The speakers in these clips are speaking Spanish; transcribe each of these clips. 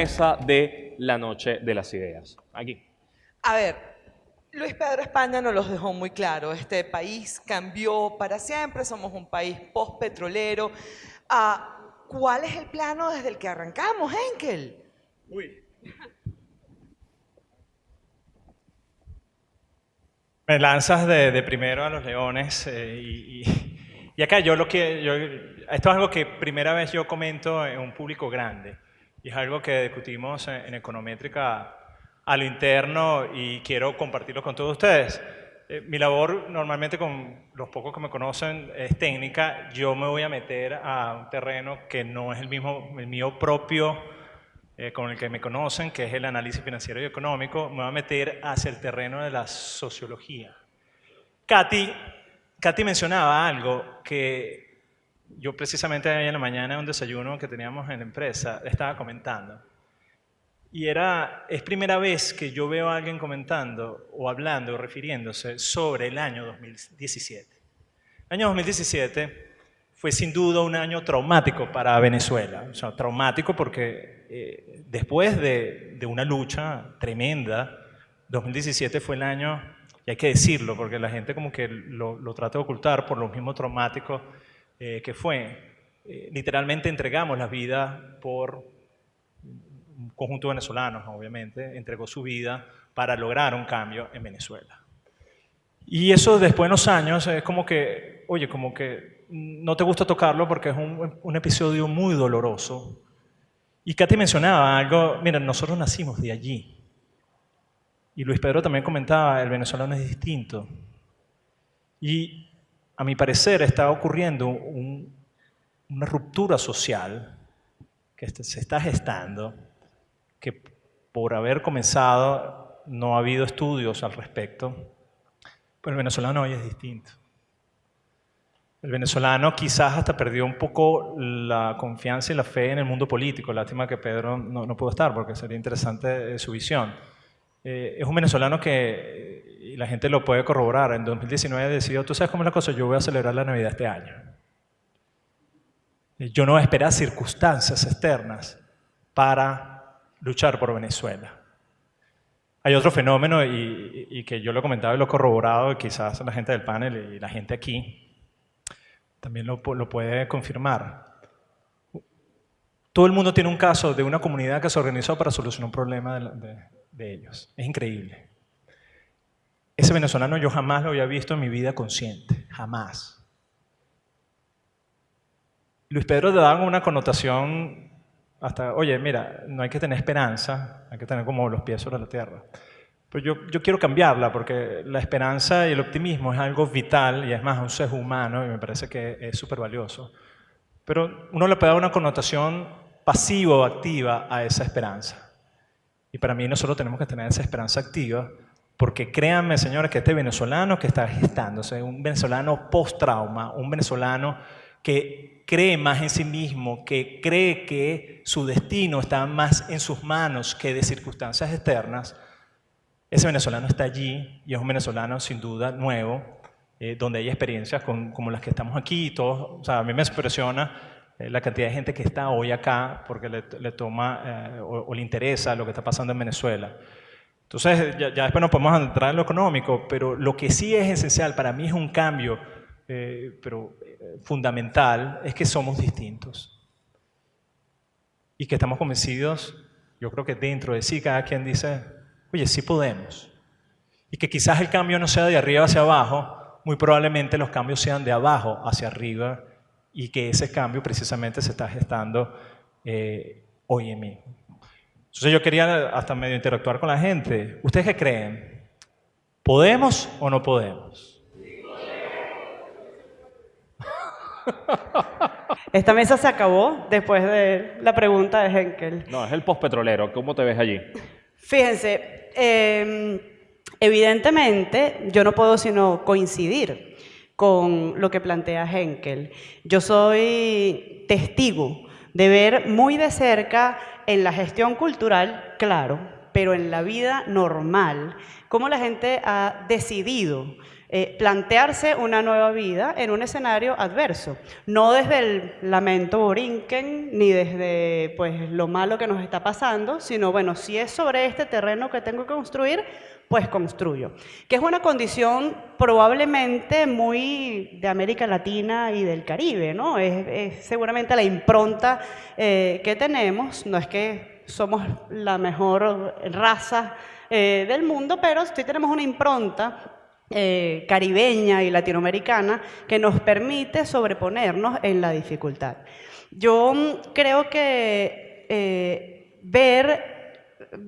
mesa de la Noche de las Ideas. Aquí. A ver, Luis Pedro España nos los dejó muy claro. Este país cambió para siempre, somos un país post-petrolero. Ah, ¿Cuál es el plano desde el que arrancamos, Henkel? Uy. Me lanzas de, primero a los leones eh, y, y, acá yo lo que, yo, esto es algo que primera vez yo comento en un público grande y es algo que discutimos en, Econométrica a lo interno y quiero compartirlo con todos ustedes. Eh, mi labor normalmente con los pocos que me conocen es técnica, yo me voy a meter a un terreno que no es el mismo, el mío propio, eh, con el que me conocen, que es el análisis financiero y económico, me voy a meter hacia el terreno de la sociología. Katy, Katy mencionaba algo que yo precisamente ayer en la mañana en un desayuno que teníamos en la empresa estaba comentando. Y era, es primera vez que yo veo a alguien comentando o hablando o refiriéndose sobre el año 2017. El año 2017 fue sin duda un año traumático para Venezuela. O sea, traumático porque eh, después de, una lucha tremenda, 2017 fue el año, y hay que decirlo, porque la gente como que lo, trata de ocultar por lo mismo traumático eh, que fue. Eh, literalmente entregamos la vida por un conjunto de venezolanos, obviamente, entregó su vida para lograr un cambio en Venezuela. Y eso después de unos años es como que, oye, como que no te gusta tocarlo porque es un, episodio muy doloroso. Y Katy mencionaba algo, miren, nosotros nacimos de allí. Y Luis Pedro también comentaba, el venezolano es distinto. Y a mi parecer está ocurriendo una ruptura social que se está gestando, que por haber comenzado no ha habido estudios al respecto, pero el venezolano hoy es distinto. El venezolano quizás hasta perdió un poco la confianza y la fe en el mundo político. Lástima que Pedro no, pudo estar porque sería interesante eh, su visión. Eh, es un venezolano que, la gente lo puede corroborar, en 2019 decidió, tú sabes cómo es la cosa, yo voy a celebrar la Navidad este año. Yo no voy a esperar circunstancias externas para luchar por Venezuela. Hay otro fenómeno y, que yo lo he comentado y lo he corroborado, quizás la gente del panel y la gente aquí, también lo, puede confirmar. Todo el mundo tiene un caso de una comunidad que se organizó para solucionar un problema de, ellos. Es increíble. Ese venezolano yo jamás lo había visto en mi vida consciente, jamás. Luis Pedro le daba una connotación hasta, oye, mira, no hay que tener esperanza, hay que tener como los pies sobre la tierra. Pero yo, yo, quiero cambiarla porque la esperanza y el optimismo es algo vital y es más un ser humano y me parece que es súper valioso. Pero uno le puede dar una connotación pasiva o activa a esa esperanza. Y para mí nosotros tenemos que tener esa esperanza activa porque créanme, señores, que este venezolano que está gestándose, un venezolano post-trauma, un venezolano que cree más en sí mismo, que cree que su destino está más en sus manos que de circunstancias externas, ese venezolano está allí y es un venezolano sin duda nuevo, eh, donde hay experiencias como las que estamos aquí. Todos, o sea, a mí me impresiona eh, la cantidad de gente que está hoy acá porque le, toma eh, o, le interesa lo que está pasando en Venezuela. Entonces, ya, ya, después nos podemos entrar en lo económico, pero lo que sí es esencial, para mí es un cambio pero, fundamental, es que somos distintos. Y que estamos convencidos, yo creo que dentro de sí cada quien dice, Oye, sí podemos. Y que quizás el cambio no sea de arriba hacia abajo, muy probablemente los cambios sean de abajo hacia arriba y que ese cambio precisamente se está gestando eh, hoy en mí. Entonces yo quería hasta medio interactuar con la gente. ¿Ustedes qué creen? ¿Podemos o no podemos? Esta mesa se acabó después de la pregunta de Henkel. No, es el postpetrolero. ¿Cómo te ves allí? Fíjense, Em, evidentemente, yo no puedo sino coincidir con lo que plantea Henkel. Yo soy testigo de ver muy de cerca en la gestión cultural, claro, pero en la vida normal, cómo la gente ha decidido eh, plantearse una nueva vida en un escenario adverso, no desde el lamento borinquen ni desde pues, lo malo que nos está pasando, sino bueno, si es sobre este terreno que tengo que construir, pues construyo. Que es una condición probablemente muy de América Latina y del Caribe, ¿no? Es, seguramente la impronta eh, que tenemos, no es que somos la mejor raza eh, del mundo, pero sí tenemos una impronta eh, caribeña y latinoamericana que nos permite sobreponernos en la dificultad. Yo creo que ver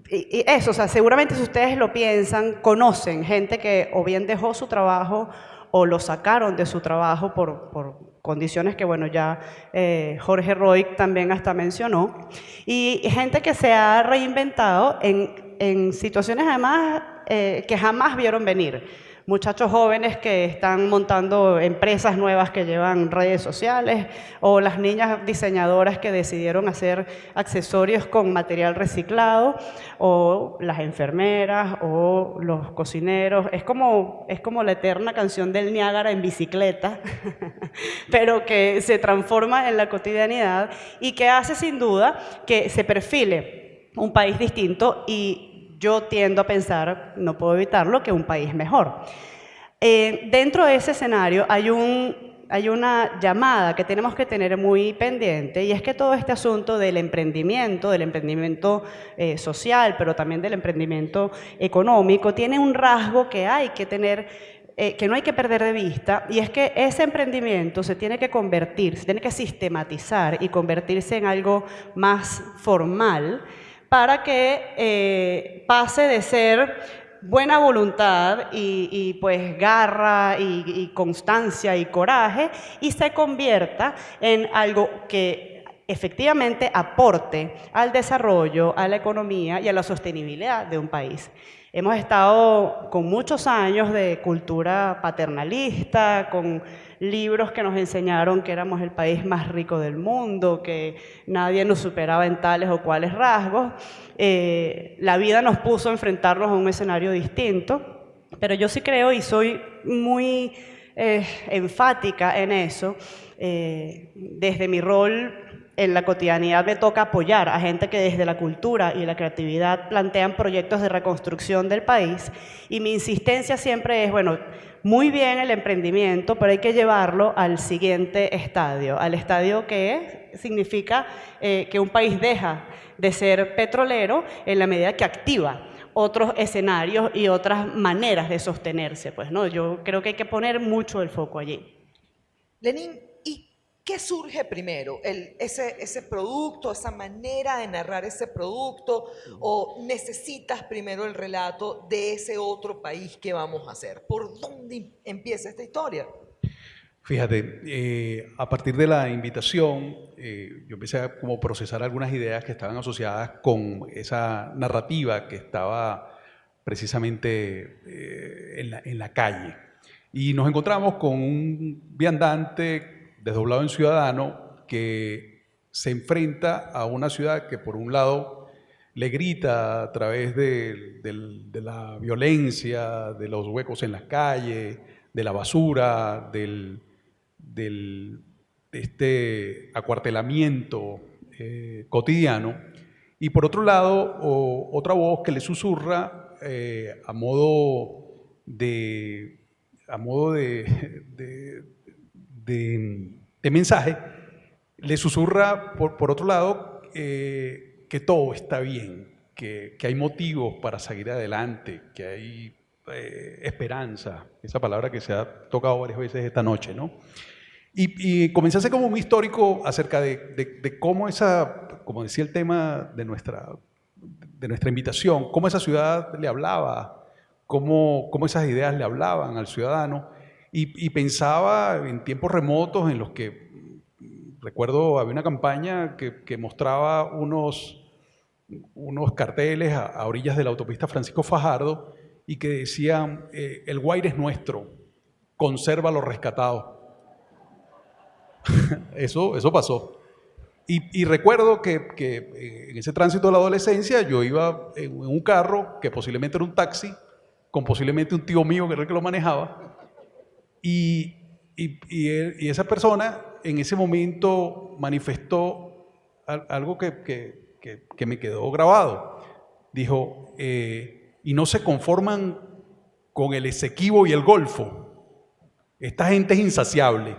y eso, o sea, seguramente si ustedes lo piensan, conocen gente que o bien dejó su trabajo o lo sacaron de su trabajo por, por condiciones que, bueno, ya eh, Jorge Roy también hasta mencionó, y gente que se ha reinventado en, en situaciones además eh, que jamás vieron venir muchachos jóvenes que están montando empresas nuevas que llevan redes sociales o las niñas diseñadoras que decidieron hacer accesorios con material reciclado o las enfermeras o los cocineros. Es como, es como la eterna canción del Niágara en bicicleta, pero que se transforma en la cotidianidad y que hace sin duda que se perfile un país distinto y yo tiendo a pensar, no puedo evitarlo, que un país mejor. Eh, dentro de ese escenario hay, un, hay una llamada que tenemos que tener muy pendiente y es que todo este asunto del emprendimiento, del emprendimiento eh, social, pero también del emprendimiento económico, tiene un rasgo que hay que tener eh, que no hay que perder de vista, y es que ese emprendimiento se tiene que convertir, se tiene que sistematizar y convertirse en algo más formal, para que eh, pase de ser buena voluntad y, pues garra y, constancia y coraje y se convierta en algo que efectivamente aporte al desarrollo, a la economía y a la sostenibilidad de un país. Hemos estado con muchos años de cultura paternalista, con libros que nos enseñaron que éramos el país más rico del mundo, que nadie nos superaba en tales o cuales rasgos. Eh, la vida nos puso a enfrentarnos a un escenario distinto, pero yo sí creo y soy muy eh, enfática en eso, eh, desde mi rol en la cotidianidad me toca apoyar a gente que desde la cultura y la creatividad plantean proyectos de reconstrucción del país y mi insistencia siempre es, bueno, muy bien el emprendimiento, pero hay que llevarlo al siguiente estadio, al estadio que significa eh, que un país deja de ser petrolero en la medida que activa otros escenarios y otras maneras de sostenerse. Pues, ¿no? Yo creo que hay que poner mucho el foco allí. Lenín, ¿Qué surge primero? Ese, producto, esa manera de narrar ese producto? ¿O necesitas primero el relato de ese otro país que vamos a hacer? ¿Por dónde empieza esta historia? Fíjate, eh, a partir de la invitación, eh, yo empecé a como procesar algunas ideas que estaban asociadas con esa narrativa que estaba precisamente eh, en, la, en la calle. Y nos encontramos con un viandante desdoblado en ciudadano que se enfrenta a una ciudad que por un lado le grita a través de, la violencia, de los huecos en las calles, de la basura, del, de este acuartelamiento eh, cotidiano, y por otro lado otra voz que le susurra eh, a modo de, a modo de, mensaje, le susurra, por, otro lado, eh, que todo está bien, que, hay motivos para seguir adelante, que hay eh, esperanza, esa palabra que se ha tocado varias veces esta noche, ¿no? Y, y comencé a como un histórico acerca de, cómo esa, como decía el tema de nuestra, de nuestra invitación, cómo esa ciudad le hablaba, cómo, cómo esas ideas le hablaban al ciudadano y, pensaba en tiempos remotos en los que, recuerdo, había una campaña que, mostraba unos, unos carteles a, orillas de la autopista Francisco Fajardo y que decían, eh, el Guaire es nuestro, conserva lo rescatado. eso, eso pasó. Y, y recuerdo que, que, eh, en ese tránsito de la adolescencia yo iba en un carro que posiblemente era un taxi, con posiblemente un tío mío que era el que lo manejaba, y, y, y esa persona en ese momento manifestó al- algo que, que- que- me quedó grabado. Dijo, eh, y no se conforman con el Esequibo y el Golfo. Esta gente es insaciable.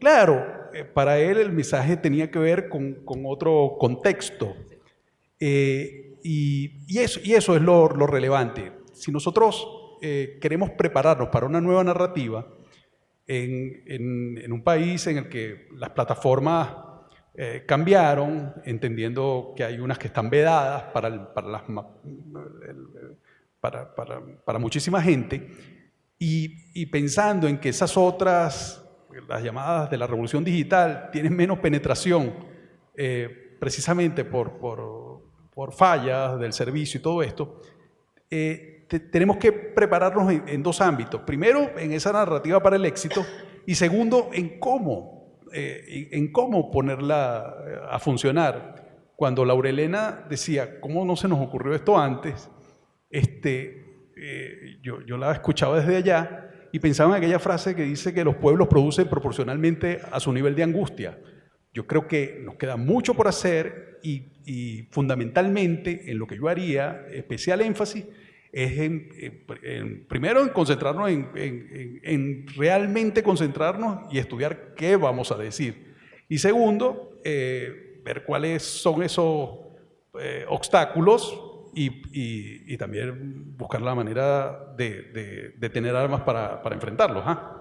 Claro, eh, para él el mensaje tenía que ver con, con otro contexto. Eh, y, y eso, y eso es lo, lo relevante. Si nosotros queremos prepararnos para una nueva narrativa en, en- en un país en el que las plataformas eh, cambiaron, entendiendo que hay unas que están vedadas para, el- para, las para, para- para muchísima gente, y, y pensando en que esas otras, las llamadas de la revolución digital, tienen menos penetración, eh, precisamente por, por- por fallas del servicio y todo esto, eh, te- tenemos que prepararnos en, en dos ámbitos. Primero, en esa narrativa para el éxito, y segundo, en cómo, eh, en cómo ponerla eh, a funcionar. Cuando Laurelena decía, ¿cómo no se nos ocurrió esto antes? Este, eh, yo, yo la escuchaba desde allá y pensaba en aquella frase que dice que los pueblos producen proporcionalmente a su nivel de angustia. Yo creo que nos queda mucho por hacer y, y fundamentalmente en lo que yo haría especial énfasis es en, en- en- primero en concentrarnos en, en- en- en realmente concentrarnos y estudiar qué vamos a decir. Y segundo, eh, ver cuáles son esos eh, obstáculos y, y- y también buscar la manera de, de- de tener armas para, para enfrentarlos. ¿ah?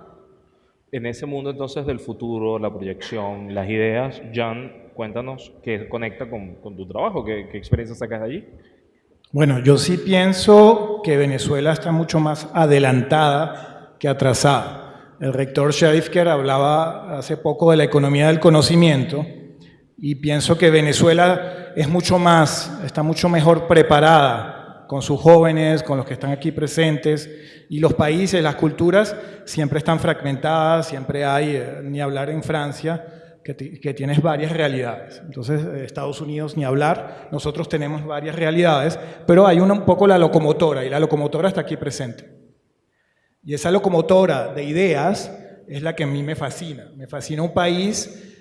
En ese mundo entonces del futuro, la proyección, las ideas, Jan, cuéntanos qué conecta con, con tu trabajo, qué, qué experiencia sacas de allí. Bueno, yo sí pienso que Venezuela está mucho más adelantada que atrasada. El rector Shadifker hablaba hace poco de la economía del conocimiento y pienso que Venezuela es mucho más, está mucho mejor preparada con sus jóvenes, con los que están aquí presentes y los países, las culturas siempre están fragmentadas, siempre hay, eh, ni hablar en Francia, que, que tienes varias realidades. Entonces, eh, Estados Unidos ni hablar, nosotros tenemos varias realidades, pero hay una, un poco la locomotora y la locomotora está aquí presente. Y esa locomotora de ideas es la que a mí me fascina. Me fascina un país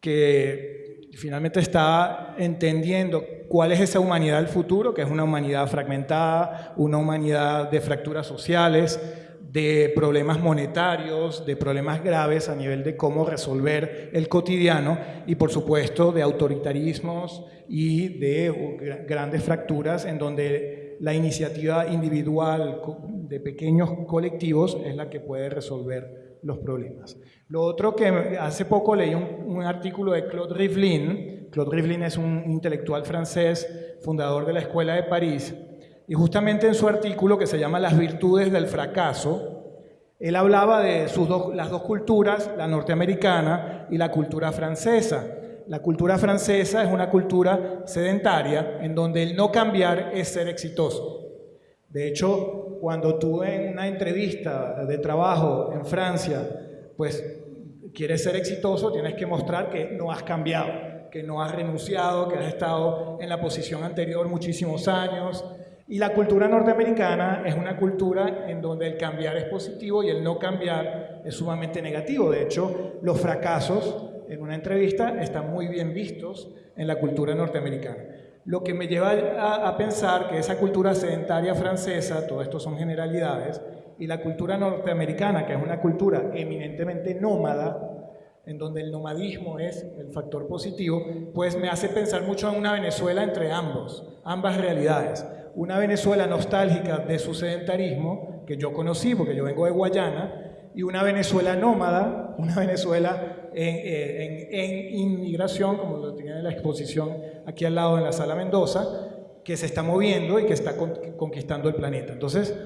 que finalmente está entendiendo cuál es esa humanidad del futuro, que es una humanidad fragmentada, una humanidad de fracturas sociales, de problemas monetarios, de problemas graves a nivel de cómo resolver el cotidiano y por supuesto de autoritarismos y de gra- grandes fracturas en donde la iniciativa individual de pequeños colectivos es la que puede resolver los problemas. Lo otro que hace poco leí un artículo de Claude Rivlin. Claude Rivlin es un intelectual francés, fundador de la Escuela de París, y justamente en su artículo que se llama Las virtudes del fracaso, él hablaba de las dos culturas, la norteamericana y la cultura francesa. La cultura francesa es una cultura sedentaria en donde el no cambiar es ser exitoso. De hecho, cuando tú en una entrevista de trabajo en Francia, pues quieres ser exitoso, tienes que mostrar que no has cambiado, que no has renunciado, que has estado en la posición anterior muchísimos años. Y la cultura norteamericana es una cultura en donde el cambiar es positivo y el no cambiar es sumamente negativo. De hecho, los fracasos en una entrevista están muy bien vistos en la cultura norteamericana. Lo que me lleva a, a pensar que esa cultura sedentaria francesa, todo esto son generalidades, y la cultura norteamericana, que es una cultura eminentemente nómada, en donde el nomadismo es el factor positivo, pues me hace pensar mucho en una Venezuela entre ambos, ambas realidades. Una Venezuela nostálgica de su sedentarismo, que yo conocí porque yo vengo de Guayana, y una Venezuela nómada, una Venezuela en, eh, en- en inmigración, como lo tiene en la exposición aquí al lado en la Sala Mendoza, que se está moviendo y que está con- conquistando el planeta. Entonces,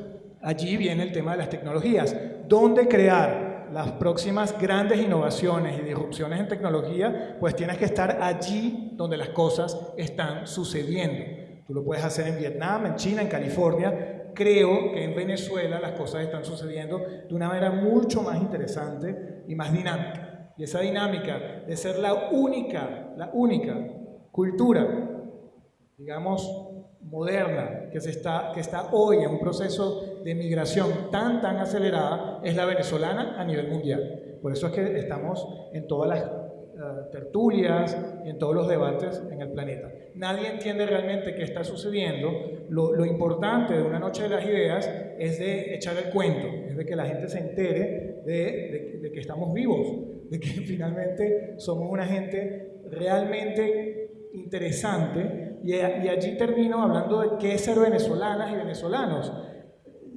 allí viene el tema de las tecnologías. ¿Dónde crear las próximas grandes innovaciones y disrupciones en tecnología? Pues tienes que estar allí donde las cosas están sucediendo. Tú lo puedes hacer en Vietnam, en China, en California. Creo que en Venezuela las cosas están sucediendo de una manera mucho más interesante y más dinámica. Y esa dinámica de ser la única, la única cultura, digamos, moderna, que, se está, que está hoy en un proceso de migración tan, tan acelerada, es la venezolana a nivel mundial. Por eso es que estamos en todas las uh, tertulias en todos los debates en el planeta. Nadie entiende realmente qué está sucediendo. Lo, importante de una noche de las ideas es de echar el cuento, es de que la gente se entere de, que estamos vivos, de que finalmente somos una gente realmente interesante y, allí termino hablando de qué es ser venezolanas y venezolanos.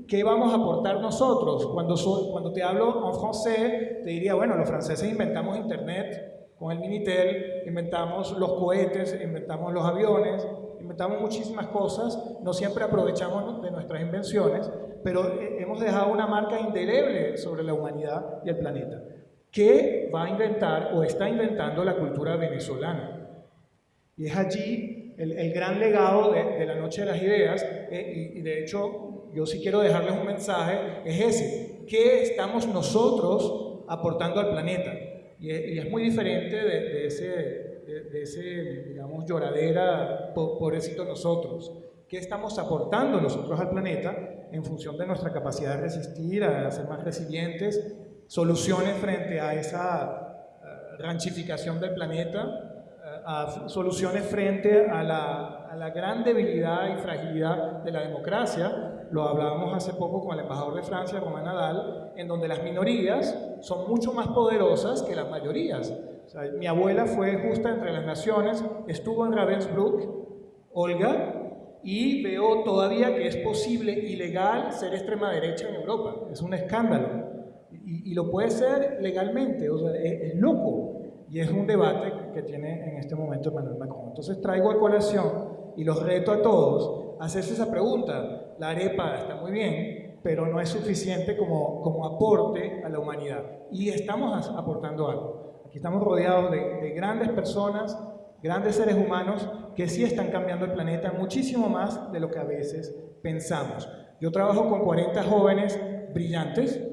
¿Qué vamos a aportar nosotros? Cuando, cuando te hablo en francés, te diría, bueno, los franceses inventamos Internet con el Minitel, inventamos los cohetes, inventamos los aviones, inventamos muchísimas cosas, no siempre aprovechamos de nuestras invenciones, pero hemos dejado una marca indeleble sobre la humanidad y el planeta. ¿Qué va a inventar o está inventando la cultura venezolana? Y es allí el, el gran legado de, de, la Noche de las Ideas, eh, y, y, de hecho yo sí quiero dejarles un mensaje, es ese, ¿qué estamos nosotros aportando al planeta? Y es, muy diferente de, de ese, de, de, ese, digamos, lloradera, po, pobrecito nosotros. ¿Qué estamos aportando nosotros al planeta en función de nuestra capacidad de resistir, a ser más resilientes, soluciones frente a esa ranchificación del planeta, soluciones frente a la, a la, gran debilidad y fragilidad de la democracia. Lo hablábamos hace poco con el embajador de Francia, Romain Nadal, en donde las minorías son mucho más poderosas que las mayorías. Mi abuela fue justa entre las naciones, estuvo en Ravensbrück, Olga, y veo todavía que es posible y legal ser extrema derecha en Europa. Es un escándalo. Y, y lo puede ser legalmente, o sea, es, es loco. Y es un debate que tiene en este momento Emmanuel Macron. Entonces traigo a colación y los reto a todos a hacerse esa pregunta. La arepa está muy bien, pero no es suficiente como, como aporte a la humanidad. Y estamos aportando algo. Aquí estamos rodeados de, de grandes personas, grandes seres humanos que sí están cambiando el planeta muchísimo más de lo que a veces pensamos. Yo trabajo con 40 jóvenes brillantes,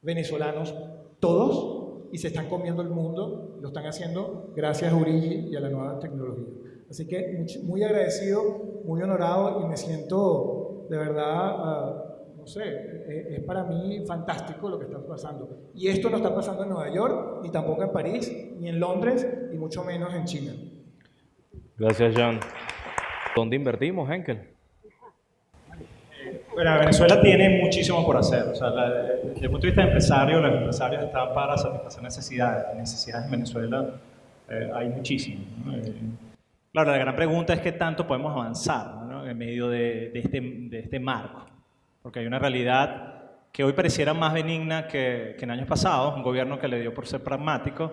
venezolanos, todos, y se están comiendo el mundo, lo están haciendo gracias a Urigi y a la nueva tecnología. Así que muy agradecido, muy honorado y me siento de verdad, uh, no sé, es, es, para mí fantástico lo que está pasando. Y esto no está pasando en Nueva York, ni tampoco en París, ni en Londres, y mucho menos en China. Gracias, John. ¿Dónde invertimos, Henkel? Bueno, Venezuela tiene muchísimo por hacer. O sea, la, desde el punto de vista de empresario, los empresarios están para satisfacer necesidades. Necesidades en Venezuela eh, hay muchísimas. ¿no? Eh, claro, la gran pregunta es qué tanto podemos avanzar ¿no? En medio de, de, este, de, este, marco. Porque hay una realidad que hoy pareciera más benigna que, que en años pasados, un gobierno que le dio por ser pragmático,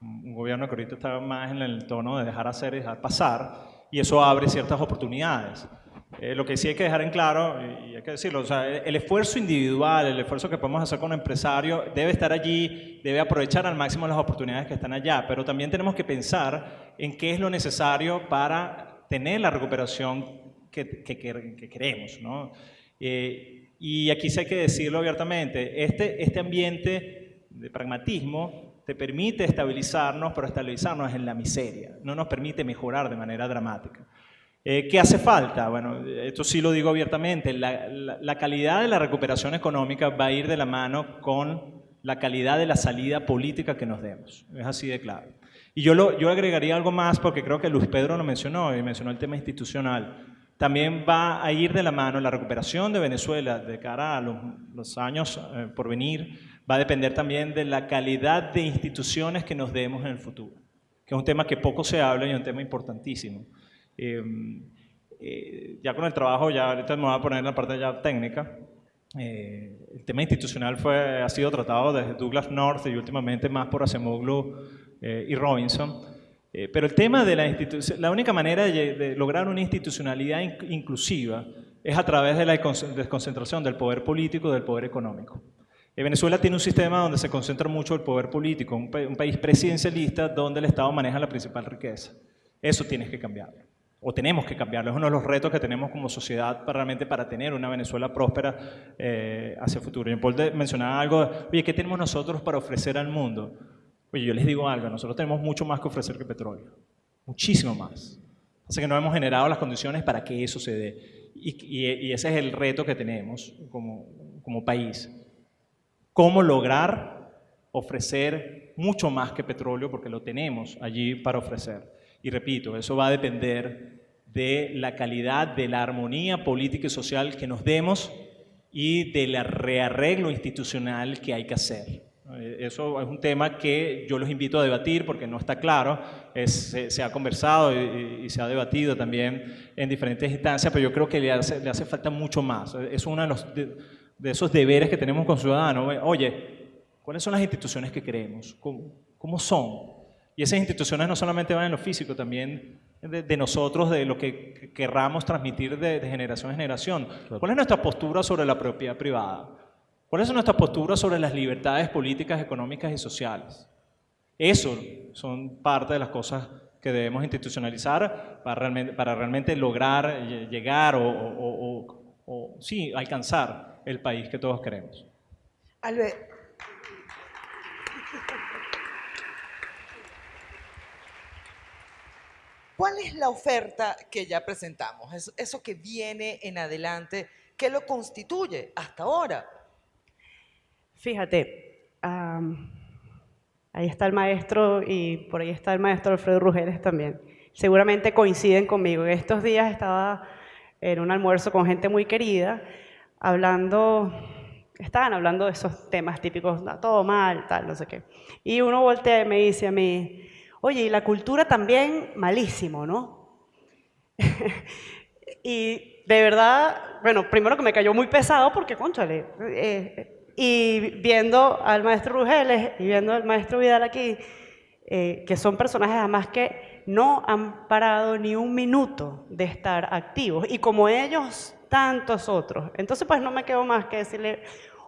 un gobierno que ahorita está más en el tono de dejar hacer y dejar pasar, y eso abre ciertas oportunidades. Eh, lo que sí hay que dejar en claro, y hay que decirlo, o sea, el esfuerzo individual, el esfuerzo que podemos hacer un empresario debe estar allí, debe aprovechar al máximo las oportunidades que están allá, pero también tenemos que pensar en qué es lo necesario para tener la recuperación que, que, que queremos. ¿no? Eh, y aquí sí hay que decirlo abiertamente, este, este ambiente de pragmatismo te permite estabilizarnos, pero estabilizarnos en la miseria, no nos permite mejorar de manera dramática. Eh, ¿Qué hace falta? Bueno, esto sí lo digo abiertamente, la, la, la, calidad de la recuperación económica va a ir de la mano con la calidad de la salida política que nos demos. Es así de claro. Y yo, lo, yo agregaría algo más porque creo que Luis Pedro lo mencionó y mencionó el tema institucional. También va a ir de la mano la recuperación de Venezuela de cara a los, años eh, por venir, va a depender también de la calidad de instituciones que nos demos en el futuro, que es un tema que poco se habla y un tema importantísimo. Eh, eh, ya con el trabajo, ya ahorita me voy a poner la parte ya técnica, eh, el tema institucional fue, ha sido tratado desde Douglas North y últimamente más por Acemoglu eh, y Robinson. Pero el tema de la institución, la única manera de, lograr una institucionalidad in inclusiva es a través de la desconcentración del poder político, del poder económico. Venezuela tiene un sistema donde se concentra mucho el poder político, un, pa un país presidencialista donde el Estado maneja la principal riqueza. Eso tienes que cambiar o tenemos que cambiarlo. Es uno de los retos que tenemos como sociedad para, realmente para tener una Venezuela próspera eh, hacia el futuro. Y Paul mencionaba algo, oye, ¿qué tenemos nosotros para ofrecer al mundo? Oye, yo les digo algo, nosotros tenemos mucho más que ofrecer que petróleo, muchísimo más. Así que no hemos generado las condiciones para que eso se dé. Y, y ese es el reto que tenemos como, como país. ¿Cómo lograr ofrecer mucho más que petróleo? Porque lo tenemos allí para ofrecer. Y repito, eso va a depender de la calidad, de la armonía política y social que nos demos y del rearreglo institucional que hay que hacer. Eh, eso es un tema que yo los invito a debatir porque no está claro, se, ha conversado y, se ha debatido también en diferentes instancias, pero yo creo que le hace, le hace falta mucho más. Es uno de, los, de, esos deberes que tenemos con ciudadanos. Oye, ¿cuáles son las instituciones que queremos? ¿Cómo, cómo son? Y esas instituciones no solamente van en lo físico, también de, nosotros, de lo que querramos transmitir de, generación en generación. ¿Cuál es nuestra postura sobre la propiedad privada? ¿Cuál es nuestra postura sobre las libertades políticas, económicas y sociales? Eso son parte de las cosas que debemos institucionalizar para realmente, para realmente lograr llegar o, sí, alcanzar el país que todos queremos. Albert, ¿Cuál es la oferta que ya presentamos? Eso, que viene en adelante, ¿qué lo constituye hasta ahora? Fíjate, ahí está el maestro y por ahí está el maestro Alfredo Rugeles también. Seguramente coinciden conmigo. En estos días estaba en un almuerzo con gente muy querida, hablando, estaban hablando de esos temas típicos, todo mal, tal, no sé qué. Y uno voltea y me dice a mí, Oye, y la cultura también malísimo, ¿no? y de verdad, bueno, primero que me cayó muy pesado porque, conchale, eh, y viendo al maestro Rugeles y viendo al maestro Vidal aquí, eh, que son personajes además que no han parado ni un minuto de estar activos, y como ellos, tantos otros. Entonces, pues no me quedo más que decirle,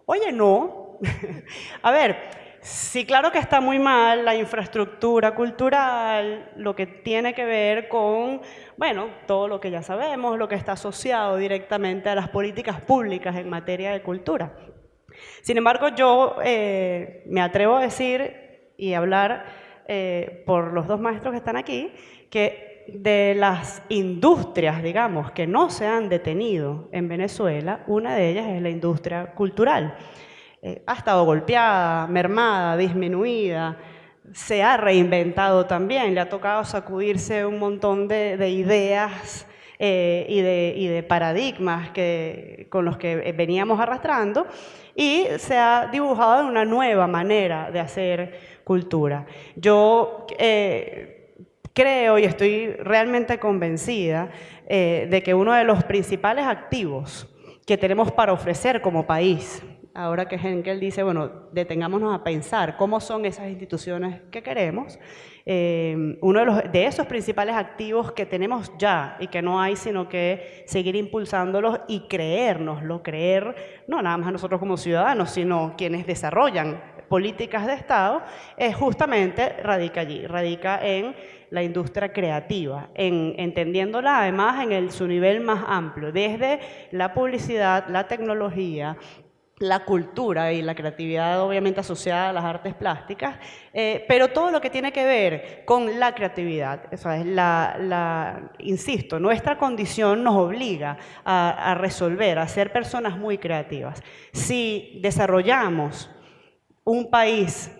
oye, no, a ver, Sí, claro que está muy mal la infraestructura cultural, lo que tiene que ver con, bueno, todo lo que ya sabemos, lo que está asociado directamente a las políticas públicas en materia de cultura. Sin embargo, yo eh, me atrevo a decir y hablar eh, por los dos maestros que están aquí, que de las industrias, digamos, que no se han detenido en Venezuela, una de ellas es la industria cultural. Eh, ha estado golpeada, mermada, disminuida, se ha reinventado también, le ha tocado sacudirse un montón de, ideas eh, y, de, paradigmas que, con los que veníamos arrastrando y se ha dibujado una nueva manera de hacer cultura. Yo eh, creo y estoy realmente convencida de que uno de los principales activos que tenemos para ofrecer como país ahora que Henkel dice, bueno, detengámonos a pensar cómo son esas instituciones que queremos, eh, uno de, los, de, esos principales activos que tenemos ya y que no hay sino que seguir impulsándolos y creérnoslo, creer no nada más a nosotros como ciudadanos, sino quienes desarrollan políticas de Estado, es justamente radica allí, radica en la industria creativa, en, entendiéndola además en el, su nivel más amplio, desde la publicidad, la tecnología, la cultura y la creatividad obviamente asociada a las artes plásticas, eh, pero todo lo que tiene que ver con la creatividad, la, insisto, nuestra condición nos obliga a, resolver, a ser personas muy creativas. Si desarrollamos un país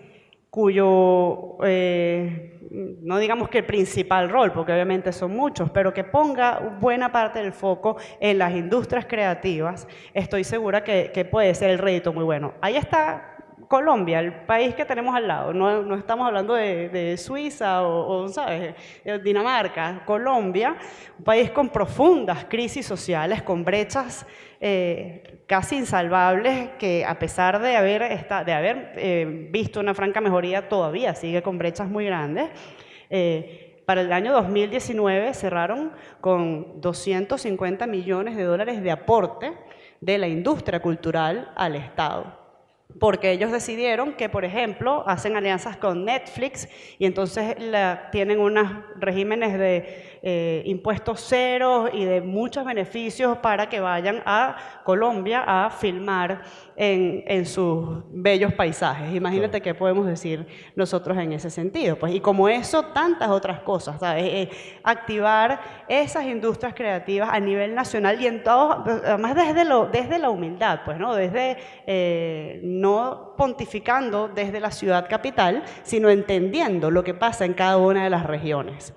cuyo eh, no digamos que el principal rol, porque obviamente son muchos, pero que ponga buena parte del foco en las industrias creativas, estoy segura que, puede ser el rédito muy bueno. Ahí está Colombia, el país que tenemos al lado, no, estamos hablando de, Suiza o, ¿sabes? Dinamarca, Colombia, un país con profundas crisis sociales, con brechas eh, casi insalvables, que a pesar de haber, de haber eh, visto una franca mejoría, todavía sigue con brechas muy grandes. Eh, para el año 2019 cerraron con 250 millones de dólares de aporte de la industria cultural al Estado. Porque ellos decidieron que, por ejemplo, hacen alianzas con Netflix y entonces la, tienen unos regímenes de eh, impuestos ceros y de muchos beneficios para que vayan a Colombia a filmar en, en sus bellos paisajes. Imagínate qué podemos decir nosotros en ese sentido. Pues, y como eso, tantas otras cosas, ¿sabes? Eh, activar esas industrias creativas a nivel nacional y en todo, además desde, lo, desde la humildad, pues, ¿no? Desde... Eh, no pontificando desde la ciudad capital, sino entendiendo lo que pasa en cada una de las regiones.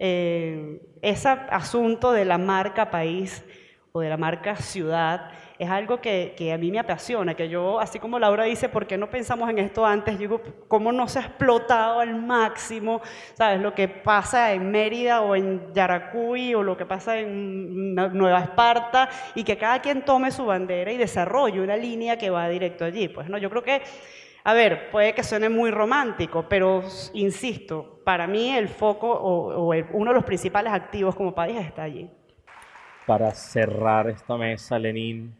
Eh, ese asunto de la marca país o de la marca ciudad es algo que, que, a mí me apasiona, que yo, así como Laura dice, ¿por qué no pensamos en esto antes? Yo digo, ¿cómo no se ha explotado al máximo, sabes, lo que pasa en Mérida o en Yaracuy o lo que pasa en Nueva Esparta y que cada quien tome su bandera y desarrolle una línea que va directo allí? Pues no, yo creo que, a ver, puede que suene muy romántico, pero insisto, para mí el foco o, o el, uno de los principales activos como país está allí. Para cerrar esta mesa, Lenín,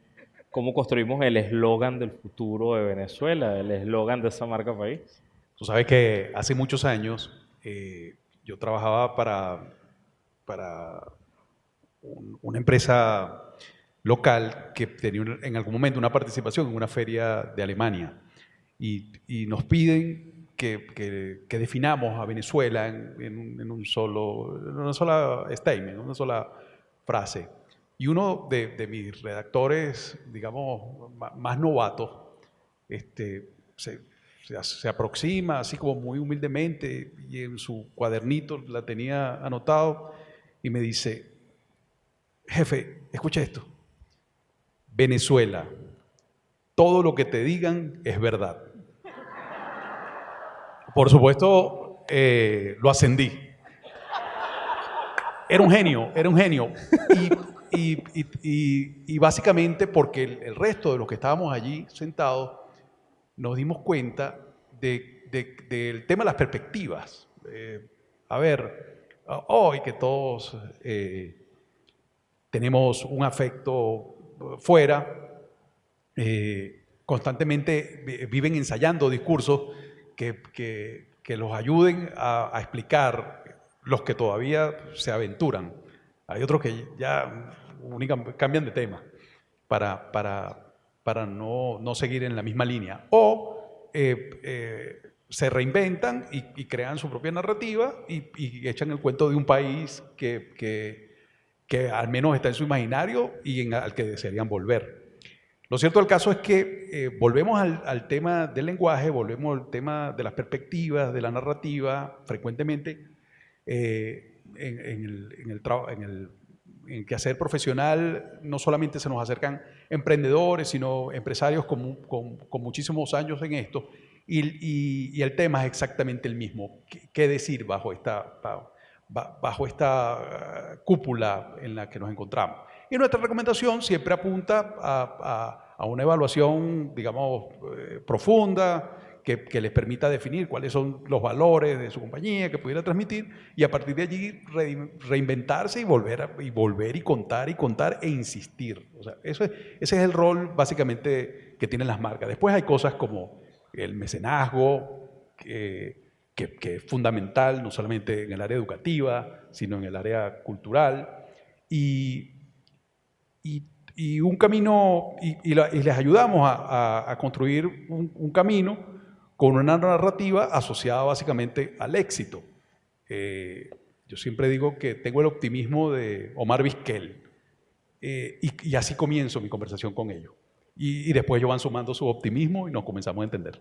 cómo construimos el eslogan del futuro de Venezuela, el eslogan de esa marca país. Tú sabes que hace muchos años eh, yo trabajaba para, para un, una empresa local que tenía en algún momento una participación en una feria de Alemania y, y nos piden que, que, que, definamos a Venezuela en, en, un, en, un, solo, en una sola statement, en una sola frase. Y uno de, de, mis redactores, digamos, más novatos, este, se, se, se, aproxima así como muy humildemente y en su cuadernito la tenía anotado y me dice, jefe, escucha esto, Venezuela, todo lo que te digan es verdad. Por supuesto, eh, lo ascendí. Era un genio, era un genio. Y básicamente porque el, resto de los que estábamos allí sentados nos dimos cuenta de, de, del tema de las perspectivas. Eh, a ver, hoy que todos eh, tenemos un afecto fuera, constantemente viven ensayando discursos que, que, que los ayuden a, explicar los que todavía se aventuran. Hay otros que ya única, cambian de tema para, para, para no, no, seguir en la misma línea. O eh, eh, se reinventan y, crean su propia narrativa y, echan el cuento de un país que, que, que, al menos está en su imaginario y al que desearían volver. Lo cierto del caso es que eh, volvemos al, tema del lenguaje, volvemos al tema de las perspectivas, de la narrativa, frecuentemente eh, en, el, en, en el en quehacer profesional no solamente se nos acercan emprendedores, sino empresarios con, muchísimos años en esto, y, el tema es exactamente el mismo. ¿Qué, decir bajo esta, uh, cúpula en la que nos encontramos? Y nuestra recomendación siempre apunta a, a, una evaluación, digamos, eh, profunda, que, que, les permita definir cuáles son los valores de su compañía que pudiera transmitir y a partir de allí re, reinventarse y volver, a, y volver y contar y contar e insistir. O sea, eso es, ese es el rol básicamente que tienen las marcas. Después hay cosas como el mecenazgo, que, que, que es fundamental no solamente en el área educativa, sino en el área cultural. Y, y y un camino, y, y, la, y les ayudamos a, a, a construir un, un, camino con una narrativa asociada básicamente al éxito. Eh, yo siempre digo que tengo el optimismo de Omar Vizquel eh, y, y, así comienzo mi conversación con ellos. Y, y después ellos van sumando su optimismo y nos comenzamos a entender.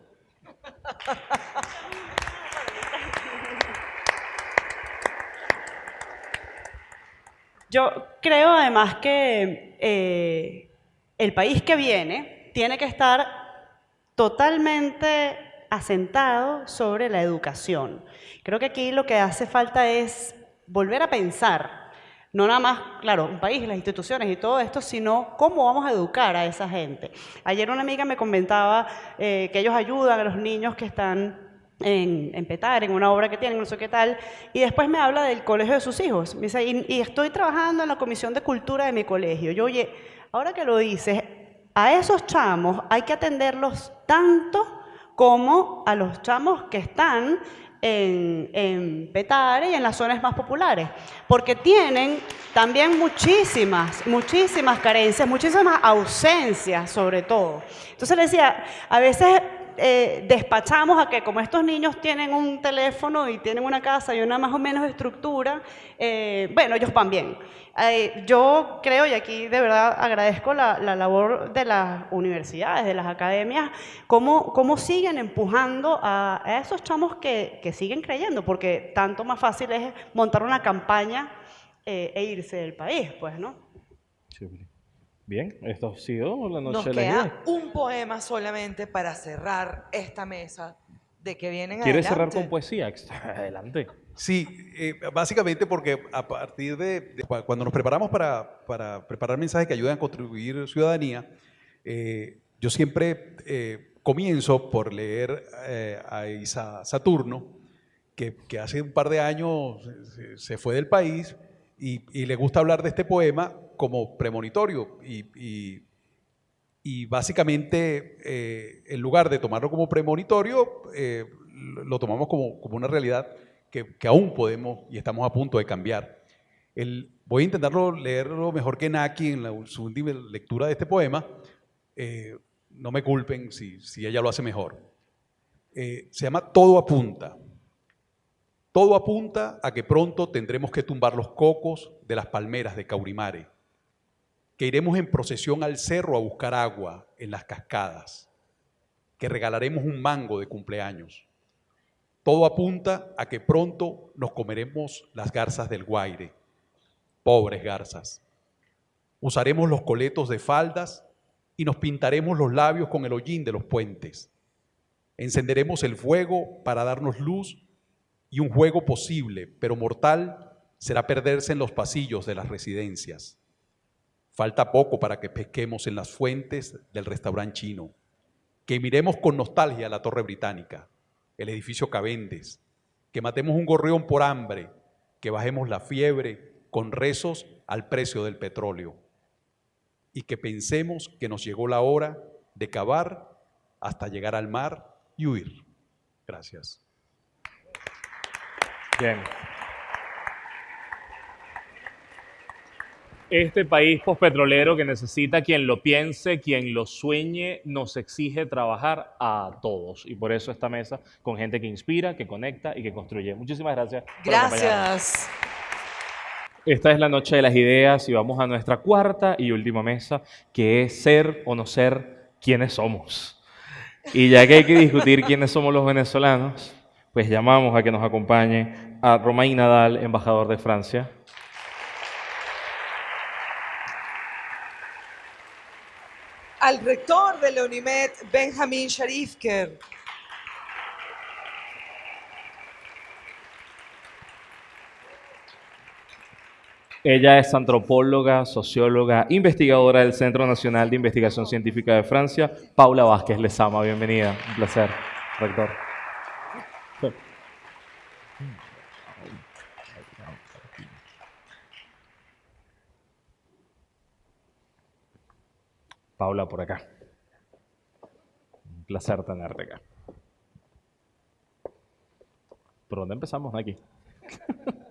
Yo creo además que eh, el país que viene tiene que estar totalmente asentado sobre la educación. Creo que aquí lo que hace falta es volver a pensar, no nada más, claro, un país, las instituciones y todo esto, sino cómo vamos a educar a esa gente. Ayer una amiga me comentaba eh, que ellos ayudan a los niños que están en, en, Petar, en una obra que tienen, no sé qué tal, y después me habla del colegio de sus hijos. Me dice, y, y estoy trabajando en la comisión de cultura de mi colegio. Yo, oye, ahora que lo dices, a esos chamos hay que atenderlos tanto como a los chamos que están en, en, Petare y en las zonas más populares, porque tienen también muchísimas, muchísimas carencias, muchísimas ausencias sobre todo. Entonces le decía, a veces eh, despachamos a que como estos niños tienen un teléfono y tienen una casa y una más o menos estructura, eh, bueno, ellos van bien. Eh, yo creo, y aquí de verdad agradezco la, labor de las universidades, de las academias, cómo, cómo siguen empujando a, esos chamos que, que, siguen creyendo, porque tanto más fácil es montar una campaña e irse del país, pues, ¿no? Bien, esto ha sido la noche Nos de la queda un poema solamente para cerrar esta mesa de que vienen ¿Quieres adelante. cerrar con poesía? Adelante. Sí, eh, básicamente porque a partir de, cuando nos preparamos para, para, preparar mensajes que ayuden a contribuir ciudadanía, eh, yo siempre eh, comienzo por leer a Isa Saturno, que, que, hace un par de años se, se fue del país y, y le gusta hablar de este poema como premonitorio y, y, básicamente eh, en lugar de tomarlo como premonitorio, eh, lo tomamos como, como una realidad que, que, aún podemos y estamos a punto de cambiar. El, voy a intentarlo leerlo mejor que Naki en la, su última lectura de este poema. Eh, no me culpen si, si, ella lo hace mejor. se llama Todo apunta. Todo apunta a que pronto tendremos que tumbar los cocos de las palmeras de Caurimare que iremos en procesión al cerro a buscar agua en las cascadas, que regalaremos un mango de cumpleaños. Todo apunta a que pronto nos comeremos las garzas del Guaire, pobres garzas. Usaremos los coletos de faldas y nos pintaremos los labios con el hollín de los puentes. Encenderemos el fuego para darnos luz y un juego posible, pero mortal, será perderse en los pasillos de las residencias. Falta poco para que pesquemos en las fuentes del restaurante chino, que miremos con nostalgia la Torre Británica, el edificio Cavendes, que matemos un gorrión por hambre, que bajemos la fiebre con rezos al precio del petróleo y que pensemos que nos llegó la hora de cavar hasta llegar al mar y huir. Gracias. Bien. Este país pospetrolero que necesita quien lo piense, quien lo sueñe, nos exige trabajar a todos. Y por eso esta mesa con gente que inspira, que conecta y que construye. Muchísimas gracias. gracias. Esta es la noche de las ideas y vamos a nuestra cuarta y última mesa, que es ser o no ser quienes somos. Y ya que hay que discutir quiénes somos los venezolanos, pues llamamos a que nos acompañe a Romain Nadal, embajador de Francia. Al rector de la UNIMED, Benjamin Sharifker. Ella es antropóloga, socióloga, investigadora del Centro Nacional de Investigación Científica de Francia, Paula Vázquez Lezama. Bienvenida, un placer, rector. Paula, por acá. Un placer tenerte acá. ¿Por dónde empezamos aquí?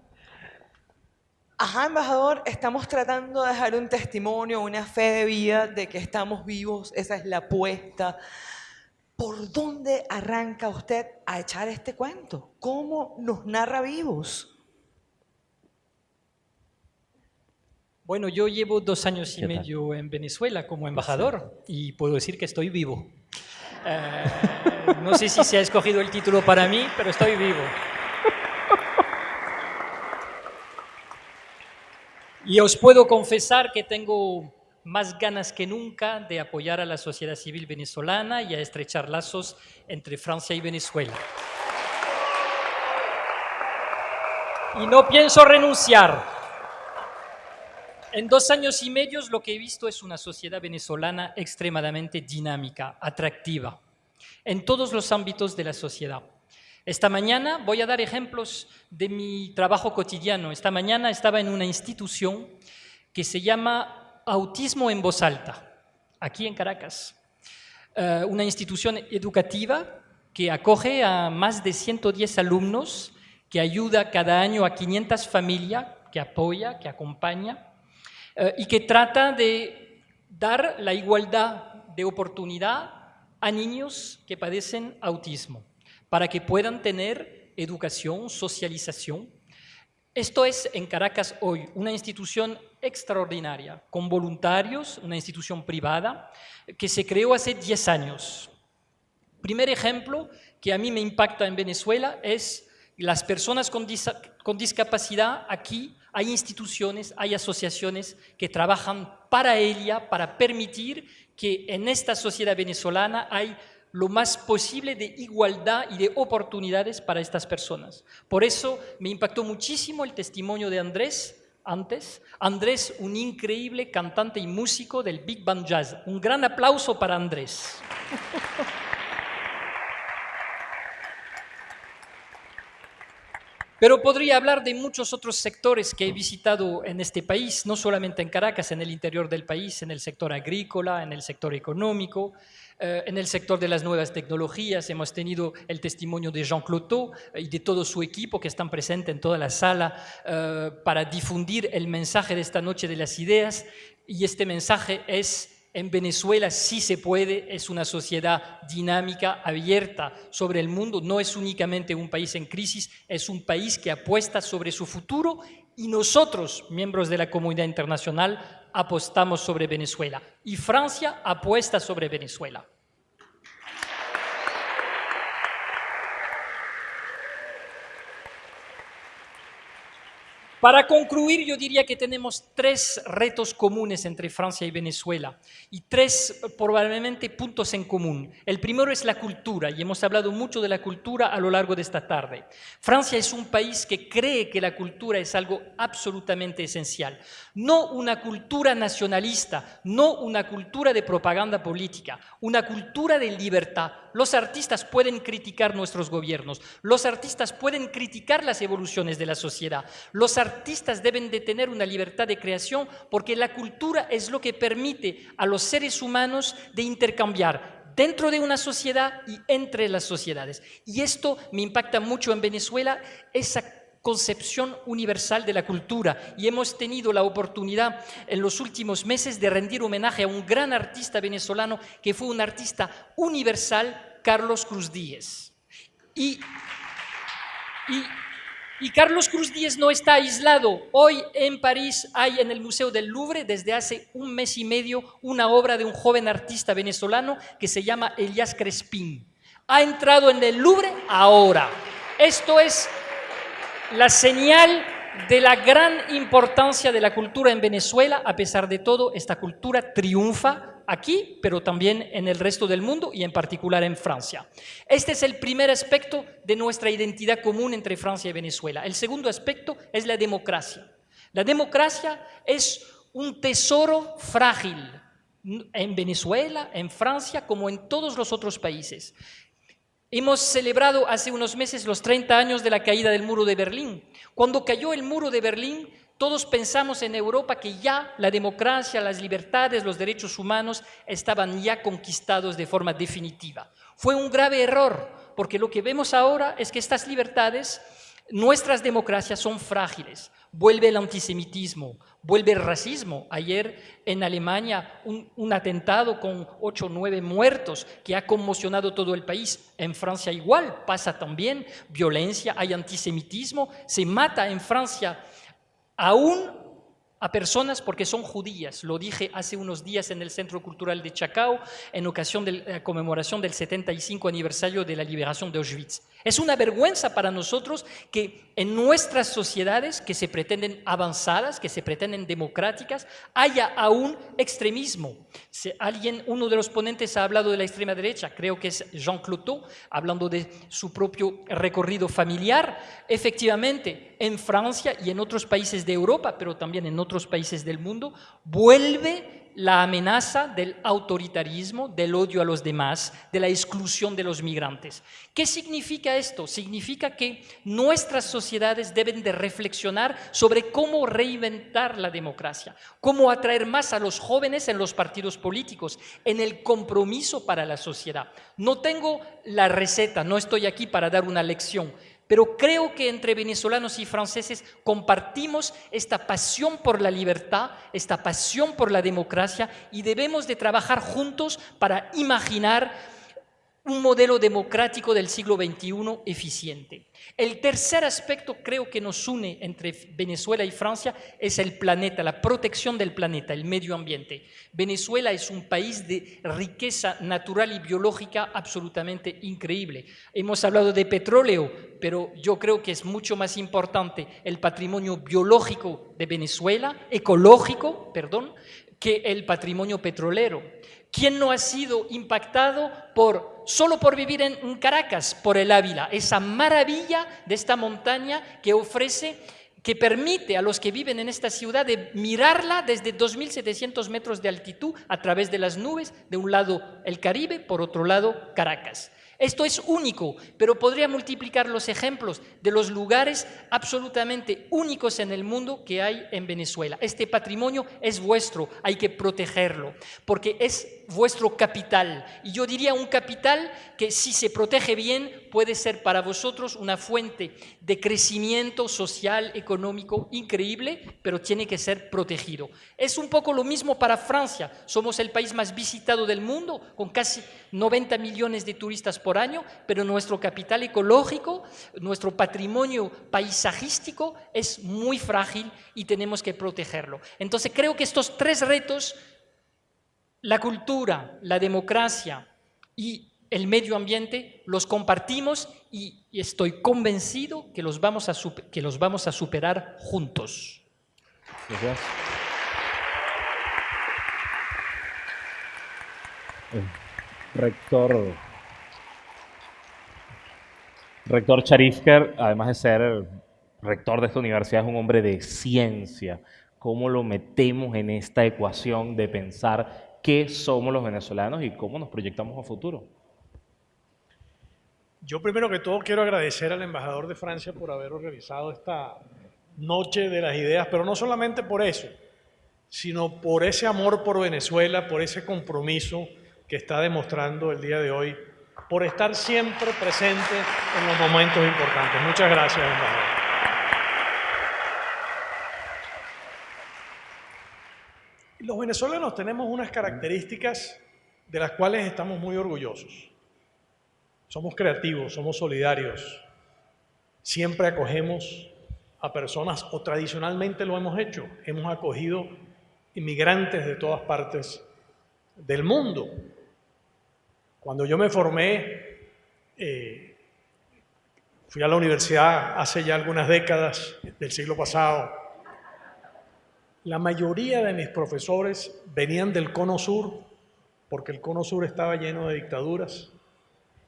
Ajá, embajador, estamos tratando de dejar un testimonio, una fe de vida de que estamos vivos, esa es la apuesta. ¿Por dónde arranca usted a echar este cuento? ¿Cómo nos narra vivos? Bueno, yo llevo dos años y medio en Venezuela como embajador y puedo decir que estoy vivo. Eh, no sé si se ha escogido el título para mí, pero estoy vivo. Y os puedo confesar que tengo más ganas que nunca de apoyar a la sociedad civil venezolana y a estrechar lazos entre Francia y Venezuela. Y no pienso renunciar. En dos años y medio lo que he visto es una sociedad venezolana extremadamente dinámica, atractiva, en todos los ámbitos de la sociedad. Esta mañana voy a dar ejemplos de mi trabajo cotidiano. Esta mañana estaba en una institución que se llama Autismo en Voz Alta. aquí en Caracas. Eh, una institución educativa que acoge a más de 110 alumnos, que ayuda cada año a 500 familias, que apoya, que acompaña, eh, y que trata de dar la igualdad de oportunidad a niños que padecen autismo, para que puedan tener educación, socialización. Esto es en Caracas hoy una institución extraordinaria, con voluntarios, una institución privada, que se creó hace 10 años. Primer ejemplo que a mí me impacta en Venezuela es las personas con, con discapacidad aquí hay instituciones, hay asociaciones que trabajan para ella, para permitir que en esta sociedad venezolana hay lo más posible de igualdad y de oportunidades para estas personas. Por eso me impactó muchísimo el testimonio de Andrés antes. Andrés, un increíble cantante y músico del Big Band Jazz. Un gran aplauso para Andrés. Pero podría hablar de muchos otros sectores que he visitado en este país, no solamente en Caracas, en el interior del país, en el sector agrícola, en el sector económico, eh, en el sector de las nuevas tecnologías. Hemos tenido el testimonio de Jean Cloteau eh, y de todo su equipo que están presentes en toda la sala eh, para difundir el mensaje de esta noche de las ideas. Y este mensaje es en Venezuela sí se puede, es una sociedad dinámica, abierta sobre el mundo, no es únicamente un país en crisis, es un país que apuesta sobre su futuro y nosotros, miembros de la comunidad internacional, apostamos sobre Venezuela y Francia apuesta sobre Venezuela. Para concluir, yo diría que tenemos tres retos comunes entre Francia y Venezuela y tres probablemente puntos en común. El primero es la cultura y hemos hablado mucho de la cultura a lo largo de esta tarde. Francia es un país que cree que la cultura es algo absolutamente esencial. No una cultura nacionalista, no una cultura de propaganda política, una cultura de libertad. Los artistas pueden criticar nuestros gobiernos, los artistas pueden criticar las evoluciones de la sociedad, los artistas deben de tener una libertad de creación porque la cultura es lo que permite a los seres humanos de intercambiar dentro de una sociedad y entre las sociedades. Y esto me impacta mucho en Venezuela, esa concepción universal de la cultura y hemos tenido la oportunidad en los últimos meses de rendir homenaje a un gran artista venezolano que fue un artista universal, Carlos Cruz Díez. Y, y y Carlos Cruz Díez no está aislado. Hoy en París hay en el Museo del Louvre, desde hace un mes y medio, una obra de un joven artista venezolano que se llama Elias Crespín. Ha entrado en el Louvre ahora. Esto es la señal de la gran importancia de la cultura en Venezuela. A pesar de todo, esta cultura triunfa aquí, pero también en el resto del mundo y en particular en Francia. Este es el primer aspecto de nuestra identidad común entre Francia y Venezuela. El segundo aspecto es la democracia. La democracia es un tesoro frágil en Venezuela, en Francia, como en todos los otros países. Hemos celebrado hace unos meses los 30 años de la caída del muro de Berlín. Cuando cayó el muro de Berlín, todos pensamos en Europa que ya la democracia, las libertades, los derechos humanos estaban ya conquistados de forma definitiva. Fue un grave error, porque lo que vemos ahora es que estas libertades, nuestras democracias son frágiles. Vuelve el antisemitismo, vuelve el racismo. Ayer en Alemania un, un atentado con ocho o nueve muertos que ha conmocionado todo el país. En Francia igual pasa también violencia, hay antisemitismo, se mata en Francia aún a personas porque son judías. Lo dije hace unos días en el Centro Cultural de Chacao en ocasión de la conmemoración del 75 aniversario de la liberación de Auschwitz. Es una vergüenza para nosotros que en nuestras sociedades que se pretenden avanzadas, que se pretenden democráticas, haya aún extremismo. Si alguien, uno de los ponentes ha hablado de la extrema derecha, creo que es Jean Cloteau, hablando de su propio recorrido familiar. Efectivamente, en Francia y en otros países de Europa, pero también en otros países del mundo, vuelve la amenaza del autoritarismo, del odio a los demás, de la exclusión de los migrantes. ¿Qué significa esto? Significa que nuestras sociedades deben de reflexionar sobre cómo reinventar la democracia, cómo atraer más a los jóvenes en los partidos políticos, en el compromiso para la sociedad. No tengo la receta, no estoy aquí para dar una lección, pero creo que entre venezolanos y franceses compartimos esta pasión por la libertad, esta pasión por la democracia y debemos de trabajar juntos para imaginar un modelo democrático del siglo XXI eficiente. El tercer aspecto creo que nos une entre Venezuela y Francia es el planeta, la protección del planeta, el medio ambiente. Venezuela es un país de riqueza natural y biológica absolutamente increíble. Hemos hablado de petróleo, pero yo creo que es mucho más importante el patrimonio biológico de Venezuela, ecológico, perdón, que el patrimonio petrolero. ¿Quién no ha sido impactado por, solo por vivir en Caracas, por el Ávila? Esa maravilla de esta montaña que ofrece, que permite a los que viven en esta ciudad de mirarla desde 2.700 metros de altitud a través de las nubes, de un lado el Caribe, por otro lado Caracas. Esto es único, pero podría multiplicar los ejemplos de los lugares absolutamente únicos en el mundo que hay en Venezuela. Este patrimonio es vuestro, hay que protegerlo, porque es vuestro capital. Y yo diría un capital que si se protege bien puede ser para vosotros una fuente de crecimiento social, económico increíble, pero tiene que ser protegido. Es un poco lo mismo para Francia. Somos el país más visitado del mundo, con casi 90 millones de turistas por año, pero nuestro capital ecológico, nuestro patrimonio paisajístico es muy frágil y tenemos que protegerlo. Entonces creo que estos tres retos la cultura, la democracia y el medio ambiente los compartimos y, estoy convencido que los vamos a, que los vamos a superar juntos. Gracias. Rector, rector Charifker, además de ser rector de esta universidad, es un hombre de ciencia. ¿Cómo lo metemos en esta ecuación de pensar qué somos los venezolanos y cómo nos proyectamos a futuro. Yo primero que todo quiero agradecer al embajador de Francia por haber organizado esta noche de las ideas, pero no solamente por eso, sino por ese amor por Venezuela, por ese compromiso que está demostrando el día de hoy, por estar siempre presente en los momentos importantes. Muchas gracias, embajador. Los venezolanos tenemos unas características de las cuales estamos muy orgullosos. Somos creativos, somos solidarios, siempre acogemos a personas, o tradicionalmente lo hemos hecho, hemos acogido inmigrantes de todas partes del mundo. Cuando yo me formé, eh, fui a la universidad hace ya algunas décadas del siglo pasado, la mayoría de mis profesores venían del cono sur, porque el cono sur estaba lleno de dictaduras,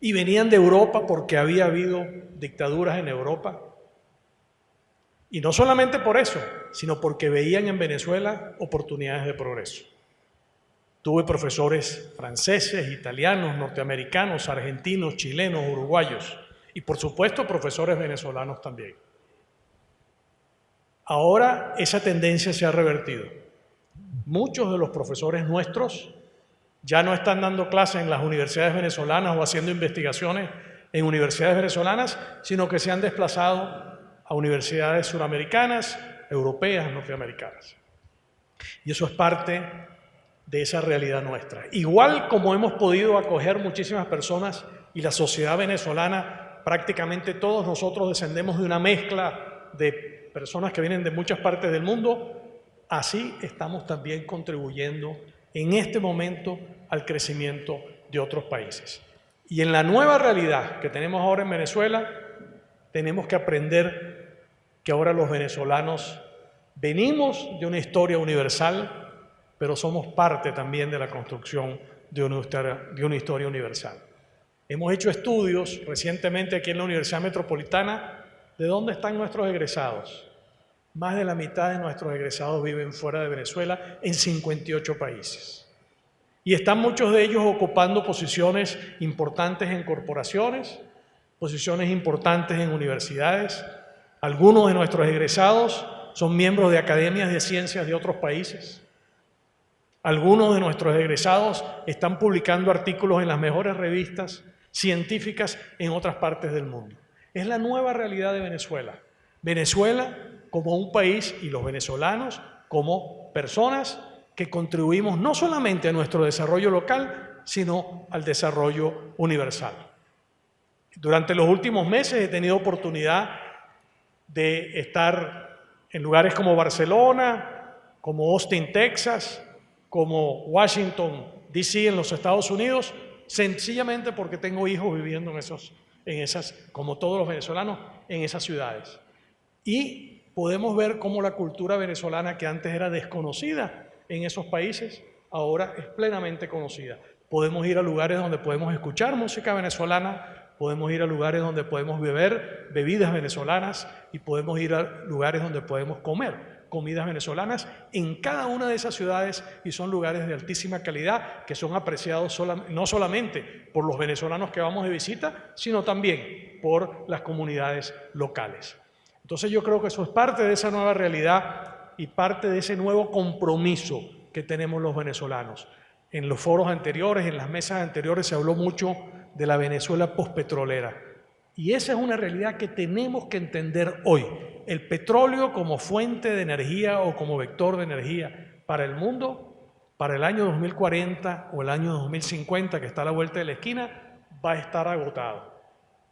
y venían de Europa porque había habido dictaduras en Europa. Y no solamente por eso, sino porque veían en Venezuela oportunidades de progreso. Tuve profesores franceses, italianos, norteamericanos, argentinos, chilenos, uruguayos y por supuesto profesores venezolanos también. Ahora esa tendencia se ha revertido. Muchos de los profesores nuestros ya no están dando clases en las universidades venezolanas o haciendo investigaciones en universidades venezolanas, sino que se han desplazado a universidades suramericanas, europeas, norteamericanas. Y eso es parte de esa realidad nuestra. Igual como hemos podido acoger muchísimas personas y la sociedad venezolana, prácticamente todos nosotros descendemos de una mezcla de personas que vienen de muchas partes del mundo, así estamos también contribuyendo en este momento al crecimiento de otros países. Y en la nueva realidad que tenemos ahora en Venezuela, tenemos que aprender que ahora los venezolanos venimos de una historia universal, pero somos parte también de la construcción de una historia, universal. Hemos hecho estudios recientemente aquí en la Universidad Metropolitana de dónde están nuestros egresados. Más de la mitad de nuestros egresados viven fuera de Venezuela en 58 países. Y están muchos de ellos ocupando posiciones importantes en corporaciones, posiciones importantes en universidades. Algunos de nuestros egresados son miembros de academias de ciencias de otros países. Algunos de nuestros egresados están publicando artículos en las mejores revistas científicas en otras partes del mundo. Es la nueva realidad de Venezuela. Venezuela como un país y los venezolanos como personas que contribuimos no solamente a nuestro desarrollo local, sino al desarrollo universal. Durante los últimos meses he tenido oportunidad de estar en lugares como Barcelona, como Austin, Texas, como Washington, D.C. en los Estados Unidos, sencillamente porque tengo hijos viviendo en, esos, como todos los venezolanos, en esas ciudades. Y podemos ver cómo la cultura venezolana que antes era desconocida en esos países, ahora es plenamente conocida. Podemos ir a lugares donde podemos escuchar música venezolana, podemos ir a lugares donde podemos beber bebidas venezolanas y podemos ir a lugares donde podemos comer comidas venezolanas en cada una de esas ciudades y son lugares de altísima calidad que son apreciados no solamente por los venezolanos que vamos de visita, sino también por las comunidades locales. Entonces yo creo que eso es parte de esa nueva realidad y parte de ese nuevo compromiso que tenemos los venezolanos. En los foros anteriores, en las mesas anteriores se habló mucho de la Venezuela postpetrolera. Y esa es una realidad que tenemos que entender hoy. El petróleo como fuente de energía o como vector de energía para el mundo, para el año 2040 o el año 2050, que está a la vuelta de la esquina, va a estar agotado.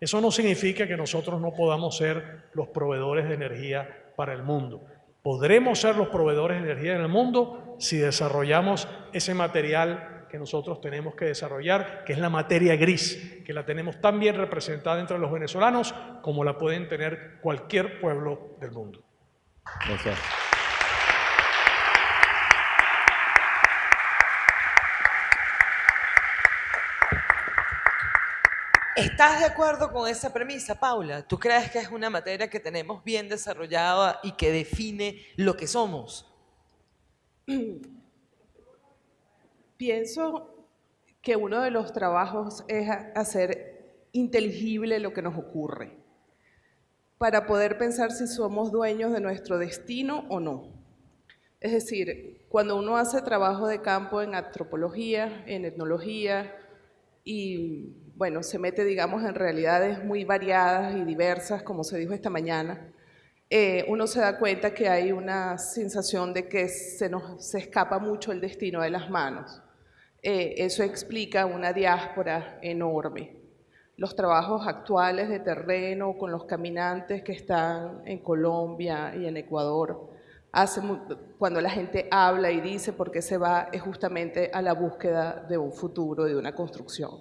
Eso no significa que nosotros no podamos ser los proveedores de energía para el mundo. Podremos ser los proveedores de energía en el mundo si desarrollamos ese material que nosotros tenemos que desarrollar, que es la materia gris, que la tenemos tan bien representada entre los venezolanos como la pueden tener cualquier pueblo del mundo. Gracias. ¿Estás de acuerdo con esa premisa, Paula? ¿Tú crees que es una materia que tenemos bien desarrollada y que define lo que somos? Pienso que uno de los trabajos es hacer inteligible lo que nos ocurre, para poder pensar si somos dueños de nuestro destino o no. Es decir, cuando uno hace trabajo de campo en antropología, en etnología y bueno, se mete, digamos, en realidades muy variadas y diversas, como se dijo esta mañana, eh, uno se da cuenta que hay una sensación de que se nos se escapa mucho el destino de las manos. Eh, eso explica una diáspora enorme. Los trabajos actuales de terreno con los caminantes que están en Colombia y en Ecuador, hace, cuando la gente habla y dice por qué se va, es justamente a la búsqueda de un futuro, de una construcción.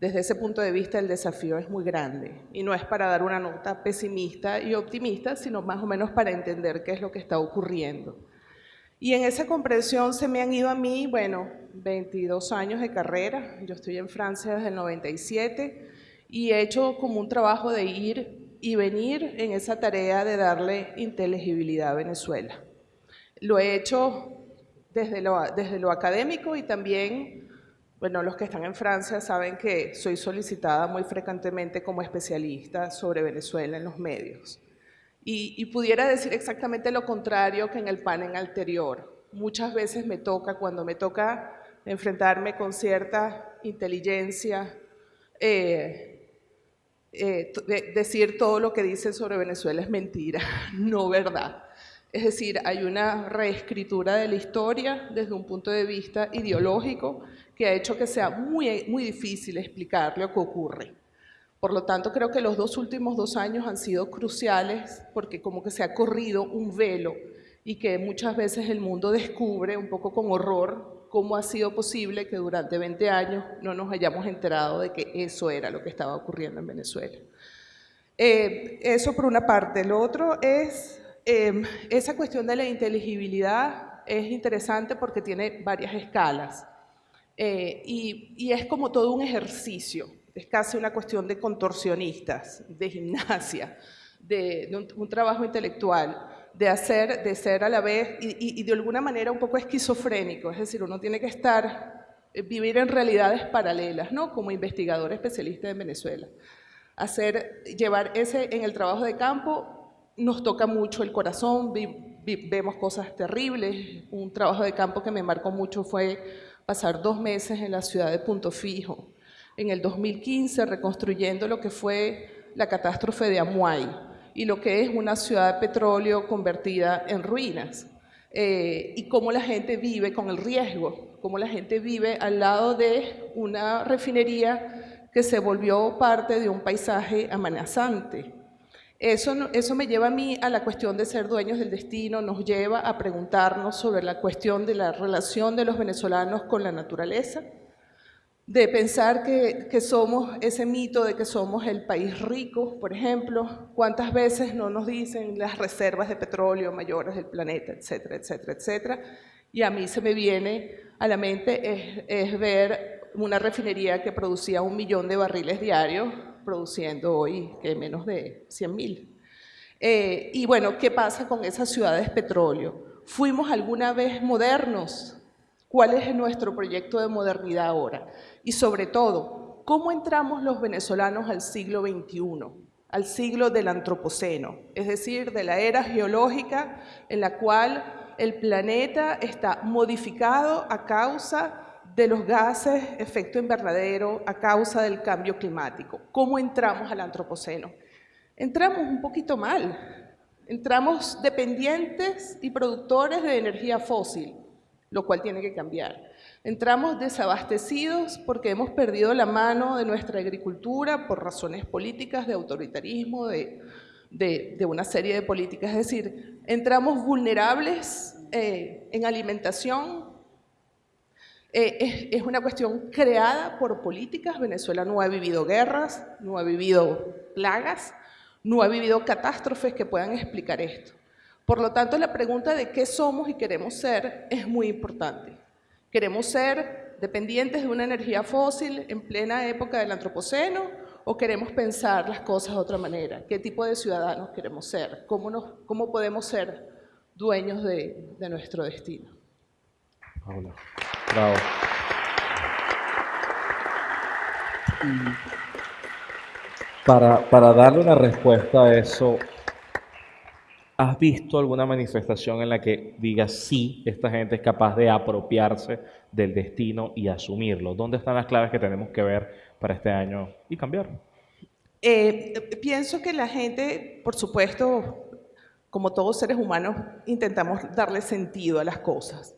Desde ese punto de vista el desafío es muy grande y no es para dar una nota pesimista y optimista, sino más o menos para entender qué es lo que está ocurriendo. Y en esa comprensión se me han ido a mí, bueno, 22 años de carrera, yo estoy en Francia desde el 97 y he hecho como un trabajo de ir y venir en esa tarea de darle inteligibilidad a Venezuela. Lo he hecho desde lo, desde lo académico y también bueno, los que están en Francia saben que soy solicitada muy frecuentemente como especialista sobre Venezuela en los medios. Y, pudiera decir exactamente lo contrario que en el panel anterior. Muchas veces me toca, cuando me toca enfrentarme con cierta inteligencia, eh, eh, decir todo lo que dicen sobre Venezuela es mentira, no verdad. Es decir, hay una reescritura de la historia desde un punto de vista ideológico que ha hecho que sea muy, muy difícil explicar lo que ocurre. Por lo tanto, creo que los dos últimos dos años han sido cruciales porque como que se ha corrido un velo y que muchas veces el mundo descubre un poco con horror cómo ha sido posible que durante 20 años no nos hayamos enterado de que eso era lo que estaba ocurriendo en Venezuela. Eh, eso por una parte. Lo otro es eh, esa cuestión de la inteligibilidad es interesante porque tiene varias escalas. Eh, y, es como todo un ejercicio, es casi una cuestión de contorsionistas, de gimnasia, de, un, trabajo intelectual. de hacer, de ser a la vez y, de alguna manera un poco esquizofrénico, es decir, uno tiene que estar, eh, vivir en realidades paralelas, ¿no? Como investigador especialista en Venezuela. Hacer, llevar ese, en el trabajo de campo, nos toca mucho el corazón, vemos cosas terribles. Un trabajo de campo que me marcó mucho fue pasar dos meses en la ciudad de Punto Fijo, en el 2015 reconstruyendo lo que fue la catástrofe de Amuay y lo que es una ciudad de petróleo convertida en ruinas. Eh, y cómo la gente vive con el riesgo, cómo la gente vive al lado de una refinería que se volvió parte de un paisaje amenazante. Eso, eso me lleva a mí a la cuestión de ser dueños del destino, nos lleva a preguntarnos sobre la cuestión de la relación de los venezolanos con la naturaleza, de pensar que, que, somos ese mito de que somos el país rico, por ejemplo, cuántas veces no nos dicen las reservas de petróleo mayores del planeta, etcétera, etcétera, etcétera. Y a mí se me viene a la mente es, ver una refinería que producía un millón de barriles diarios, produciendo hoy que menos de 100 mil. Eh, y bueno, ¿qué pasa con esas ciudades petróleo? ¿Fuimos alguna vez modernos? ¿Cuál es nuestro proyecto de modernidad ahora? Y sobre todo, ¿cómo entramos los venezolanos al siglo XXI? al siglo del Antropoceno, es decir, de la era geológica en la cual el planeta está modificado a causa de los gases efecto invernadero a causa del cambio climático. ¿Cómo entramos al antropoceno? Entramos un poquito mal. Entramos dependientes y productores de energía fósil, lo cual tiene que cambiar. Entramos desabastecidos porque hemos perdido la mano de nuestra agricultura por razones políticas, de autoritarismo, de, una serie de políticas. Es decir, entramos vulnerables eh, en alimentación, eh, es, una cuestión creada por políticas. Venezuela no ha vivido guerras, no ha vivido plagas, no ha vivido catástrofes que puedan explicar esto. Por lo tanto, la pregunta de qué somos y queremos ser es muy importante. ¿Queremos ser dependientes de una energía fósil en plena época del antropoceno o queremos pensar las cosas de otra manera? ¿Qué tipo de ciudadanos queremos ser? ¿Cómo, nos, cómo podemos ser dueños de, de nuestro destino? Paula. Bravo. Para, para darle una respuesta a eso, ¿has visto alguna manifestación en la que diga sí, esta gente es capaz de apropiarse del destino y asumirlo? ¿Dónde están las claves que tenemos que ver para este año y cambiar? Eh, pienso que la gente, por supuesto, como todos seres humanos, intentamos darle sentido a las cosas.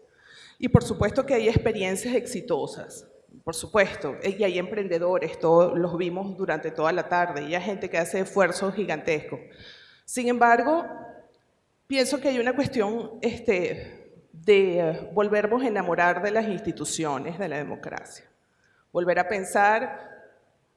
Y por supuesto que hay experiencias exitosas, por supuesto, y hay emprendedores, todos los vimos durante toda la tarde, y hay gente que hace esfuerzos gigantescos. Sin embargo, pienso que hay una cuestión este, de volvernos a enamorar de las instituciones de la democracia, volver a pensar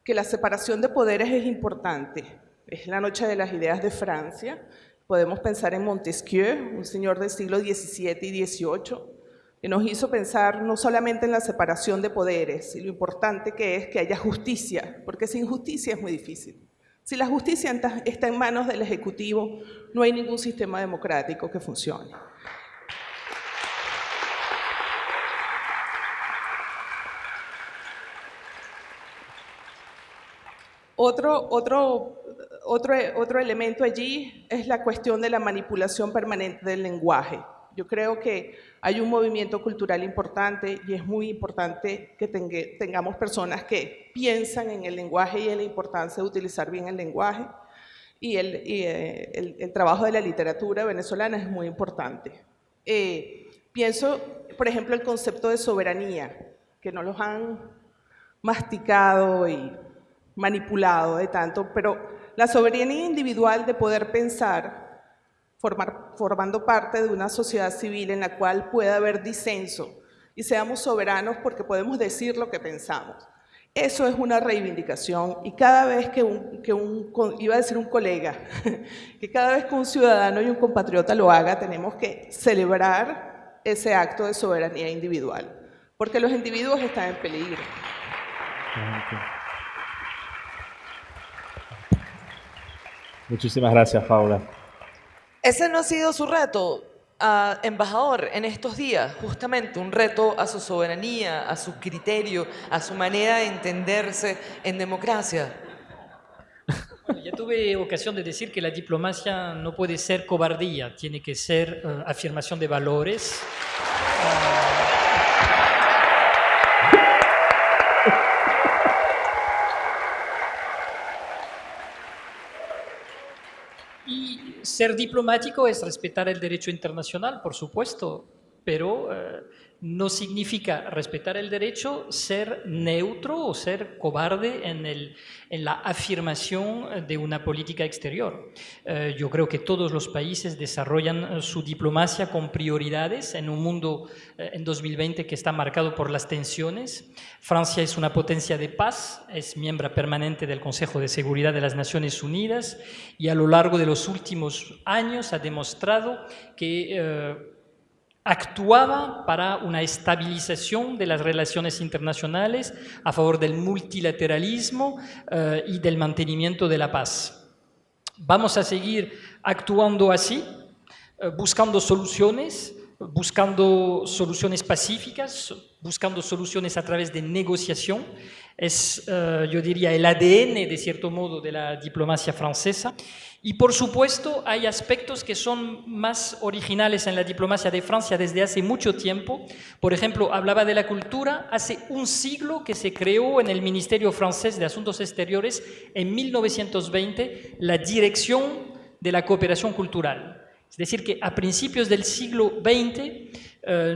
que la separación de poderes es importante. Es la noche de las ideas de Francia, podemos pensar en Montesquieu, un señor del siglo XVII y XVIII, que nos hizo pensar no solamente en la separación de poderes y lo importante que es que haya justicia, porque sin justicia es muy difícil. Si la justicia está en manos del Ejecutivo, no hay ningún sistema democrático que funcione. Otro, otro, otro, otro elemento allí es la cuestión de la manipulación permanente del lenguaje. Yo creo que hay un movimiento cultural importante y es muy importante que tengamos personas que piensan en el lenguaje y en la importancia de utilizar bien el lenguaje. Y el, eh, el, trabajo de la literatura venezolana es muy importante. Eh, pienso, por ejemplo, el concepto de soberanía, que no los han masticado y manipulado de tanto, pero la soberanía individual de poder pensar formando parte de una sociedad civil en la cual pueda haber disenso y seamos soberanos porque podemos decir lo que pensamos. Eso es una reivindicación y cada vez que un, iba a decir un colega, que cada vez que un ciudadano y un compatriota lo haga, tenemos que celebrar ese acto de soberanía individual, porque los individuos están en peligro. Muchísimas gracias, Paula. Ese no ha sido su reto, ah, embajador, en estos días, justamente un reto a su soberanía, a su criterio, a su manera de entenderse en democracia. Ya tuve ocasión de decir que la diplomacia no puede ser cobardía, tiene que ser eh, afirmación de valores. Y ser diplomático es respetar el derecho internacional, por supuesto, pero eh, no significa respetar el derecho ser neutro o ser cobarde en, el, en la afirmación de una política exterior. Eh, yo creo que todos los países desarrollan eh, su diplomacia con prioridades en un mundo eh, en 2020 que está marcado por las tensiones. Francia es una potencia de paz, es miembro permanente del Consejo de Seguridad de las Naciones Unidas y a lo largo de los últimos años ha demostrado que actuaba para una estabilización de las relaciones internacionales a favor del multilateralismo eh, y del mantenimiento de la paz. Vamos a seguir actuando así, eh, buscando soluciones, buscando soluciones pacíficas, buscando soluciones a través de negociación. Es, eh, yo diría, el ADN, de cierto modo, de la diplomacia francesa. Y por supuesto hay aspectos que son más originales en la diplomacia de Francia desde hace mucho tiempo. Por ejemplo, hablaba de la cultura. Hace un siglo que se creó en el Ministerio francés de Asuntos Exteriores, en 1920, la Dirección de la Cooperación Cultural. Es decir, que a principios del siglo XX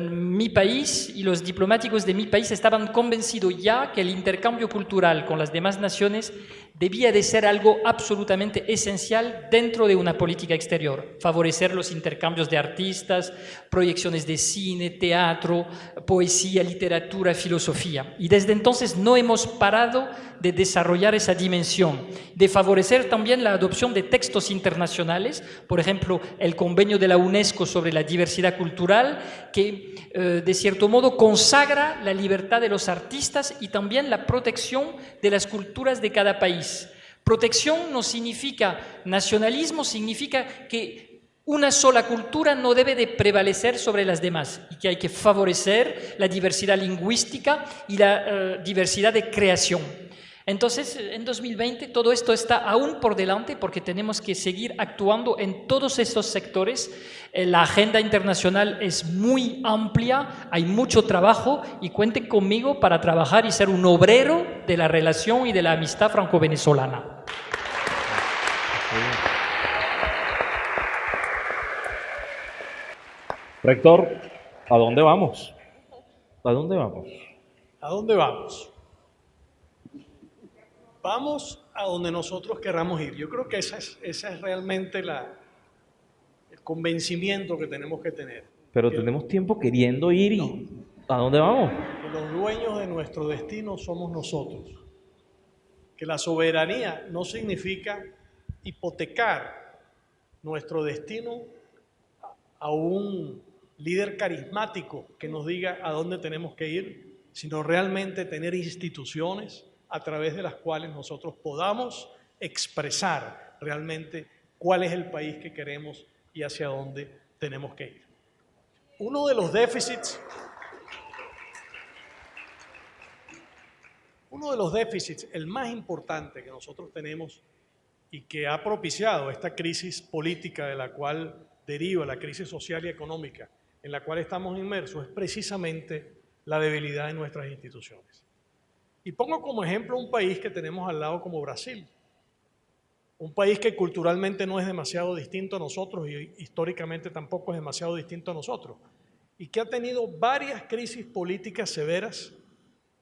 mi país y los diplomáticos de mi país estaban convencidos ya que el intercambio cultural con las demás naciones debía de ser algo absolutamente esencial dentro de una política exterior. Favorecer los intercambios de artistas, proyecciones de cine, teatro, poesía, literatura, filosofía. Y desde entonces no hemos parado de desarrollar esa dimensión, de favorecer también la adopción de textos internacionales, por ejemplo, el convenio de la UNESCO sobre la diversidad cultural, que eh, de cierto modo consagra la libertad de los artistas y también la protección de las culturas de cada país. Protección no significa nacionalismo, significa que una sola cultura no debe de prevalecer sobre las demás y que hay que favorecer la diversidad lingüística y la eh, diversidad de creación. Entonces, en 2020 todo esto está aún por delante porque tenemos que seguir actuando en todos esos sectores. Eh, la agenda internacional es muy amplia, hay mucho trabajo y cuenten conmigo para trabajar y ser un obrero de la relación y de la amistad franco-venezolana. Rector, ¿a dónde vamos? ¿A dónde vamos? ¿A dónde vamos? Vamos a donde nosotros querramos ir. Yo creo que esa es, esa es realmente la, el convencimiento que tenemos que tener. Pero tenemos tiempo queriendo ir y ¿a dónde vamos? Que los dueños de nuestro destino somos nosotros. Que la soberanía no significa hipotecar nuestro destino a un líder carismático que nos diga a dónde tenemos que ir, sino realmente tener instituciones, a través de las cuales nosotros podamos expresar realmente cuál es el país que queremos y hacia dónde tenemos que ir. Uno de los déficits, uno de los déficits, el más importante que nosotros tenemos y que ha propiciado esta crisis política de la cual deriva la crisis social y económica en la cual estamos inmersos, es precisamente la debilidad de nuestras instituciones. Y pongo como ejemplo un país que tenemos al lado como Brasil. Un país que culturalmente no es demasiado distinto a nosotros y históricamente tampoco es demasiado distinto a nosotros. Y que ha tenido varias crisis políticas severas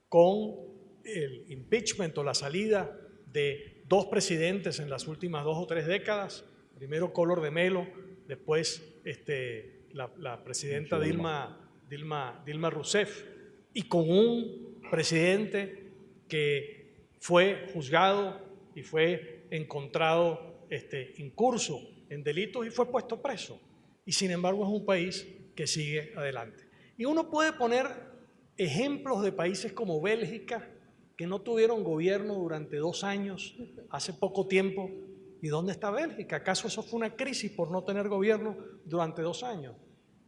con el impeachment o la salida de dos presidentes en las últimas dos o tres décadas. Primero Collor de Melo, después este, la, la presidenta Dilma, Dilma, Dilma Rousseff. Y con un presidente que fue juzgado y fue encontrado este, incurso en delitos y fue puesto preso. Y sin embargo es un país que sigue adelante. Y uno puede poner ejemplos de países como Bélgica, que no tuvieron gobierno durante dos años, hace poco tiempo, ¿Y dónde está Bélgica? ¿Acaso eso fue una crisis por no tener gobierno durante dos años?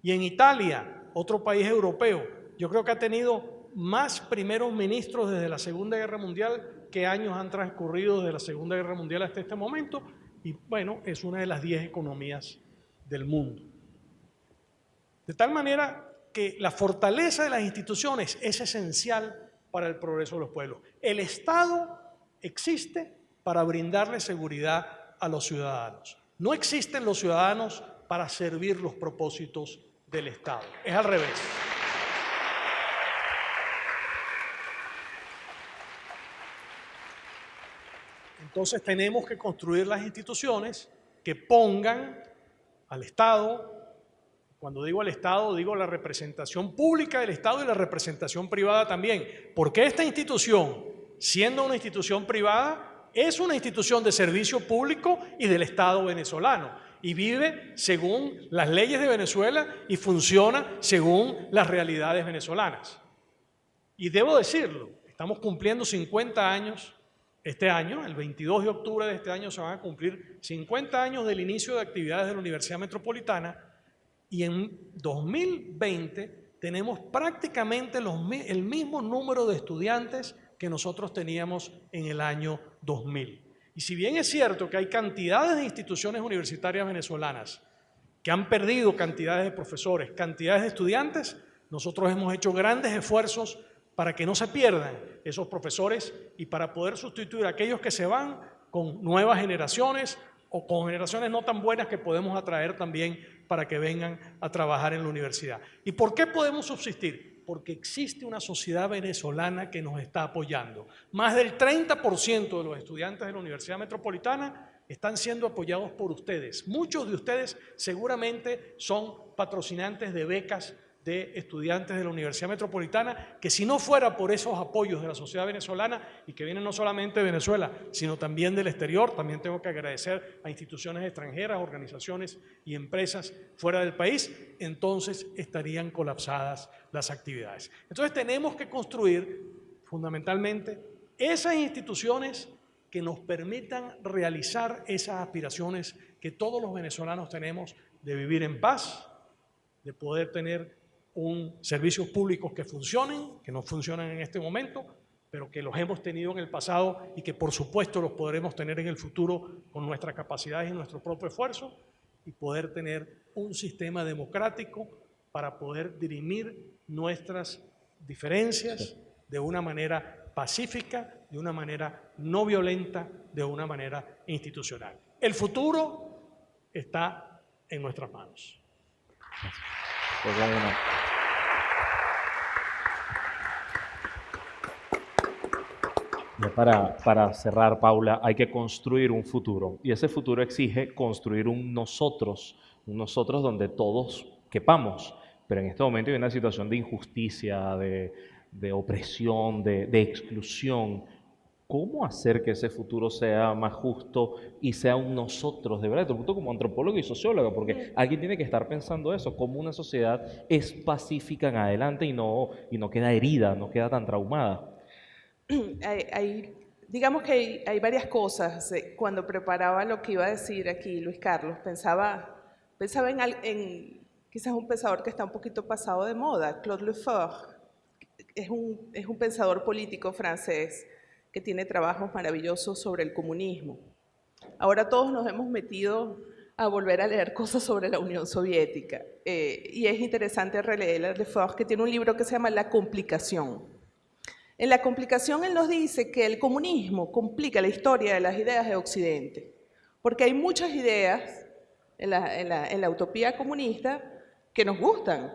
Y en Italia, otro país europeo, yo creo que ha tenido más primeros ministros desde la Segunda Guerra Mundial que años han transcurrido desde la Segunda Guerra Mundial hasta este momento. Y bueno, es una de las diez economías del mundo. De tal manera que la fortaleza de las instituciones es esencial para el progreso de los pueblos. El Estado existe para brindarle seguridad a los ciudadanos. No existen los ciudadanos para servir los propósitos del Estado. Es al revés. Entonces tenemos que construir las instituciones que pongan al Estado, cuando digo al Estado, digo la representación pública del Estado y la representación privada también, porque esta institución, siendo una institución privada, es una institución de servicio público y del Estado venezolano y vive según las leyes de Venezuela y funciona según las realidades venezolanas. Y debo decirlo, estamos cumpliendo 50 años este año, el 22 de octubre de este año, se van a cumplir 50 años del inicio de actividades de la Universidad Metropolitana y en 2020 tenemos prácticamente el mismo número de estudiantes que nosotros teníamos en el año 2000. Y si bien es cierto que hay cantidades de instituciones universitarias venezolanas que han perdido cantidades de profesores, cantidades de estudiantes, nosotros hemos hecho grandes esfuerzos para que no se pierdan esos profesores y para poder sustituir a aquellos que se van con nuevas generaciones o con generaciones no tan buenas que podemos atraer también para que vengan a trabajar en la universidad. ¿Y por qué podemos subsistir? Porque existe una sociedad venezolana que nos está apoyando. Más del 30% de los estudiantes de la Universidad Metropolitana están siendo apoyados por ustedes. Muchos de ustedes seguramente son patrocinantes de becas de estudiantes de la Universidad Metropolitana, que si no fuera por esos apoyos de la sociedad venezolana y que vienen no solamente de Venezuela, sino también del exterior, también tengo que agradecer a instituciones extranjeras, organizaciones y empresas fuera del país, entonces estarían colapsadas las actividades. Entonces tenemos que construir fundamentalmente esas instituciones que nos permitan realizar esas aspiraciones que todos los venezolanos tenemos de vivir en paz, de poder tener un servicios públicos que funcionen, que no funcionan en este momento, pero que los hemos tenido en el pasado y que por supuesto los podremos tener en el futuro con nuestras capacidades y nuestro propio esfuerzo y poder tener un sistema democrático para poder dirimir nuestras diferencias de una manera pacífica, de una manera no violenta, de una manera institucional. El futuro está en nuestras manos. Pues Para, para, cerrar, Paula, hay que construir un futuro y ese futuro exige construir un nosotros, un nosotros donde todos quepamos. Pero en este momento hay una situación de injusticia, de, de opresión, de, de, exclusión. ¿Cómo hacer que ese futuro sea más justo y sea un nosotros, de verdad? Te pregunto como antropólogo y sociólogo, porque alguien tiene que estar pensando eso, cómo una sociedad es pacífica en adelante y no, y no queda herida, no queda tan traumada. hay, digamos que hay, varias cosas. Cuando preparaba lo que iba a decir aquí Luis Carlos, pensaba, pensaba en, en quizás un pensador que está un poquito pasado de moda, Claude Lefort. Es un, es un pensador político francés que tiene trabajos maravillosos sobre el comunismo. Ahora todos nos hemos metido a volver a leer cosas sobre la Unión Soviética. Eh, y es interesante releer a Lefort, que tiene un libro que se llama La complicación. En la complicación él nos dice que el comunismo complica la historia de las ideas de Occidente, porque hay muchas ideas en la, utopía comunista que nos gustan,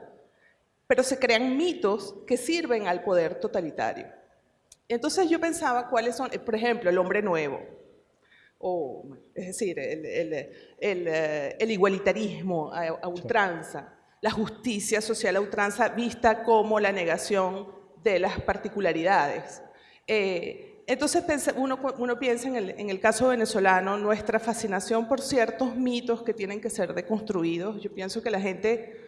pero se crean mitos que sirven al poder totalitario. Entonces yo pensaba cuáles son, por ejemplo, el hombre nuevo, o, es decir, el, igualitarismo a ultranza, la justicia social a ultranza vista como la negación de las particularidades. Eh, entonces uno, piensa en el, en el, caso venezolano, nuestra fascinación por ciertos mitos que tienen que ser deconstruidos. Yo pienso que la gente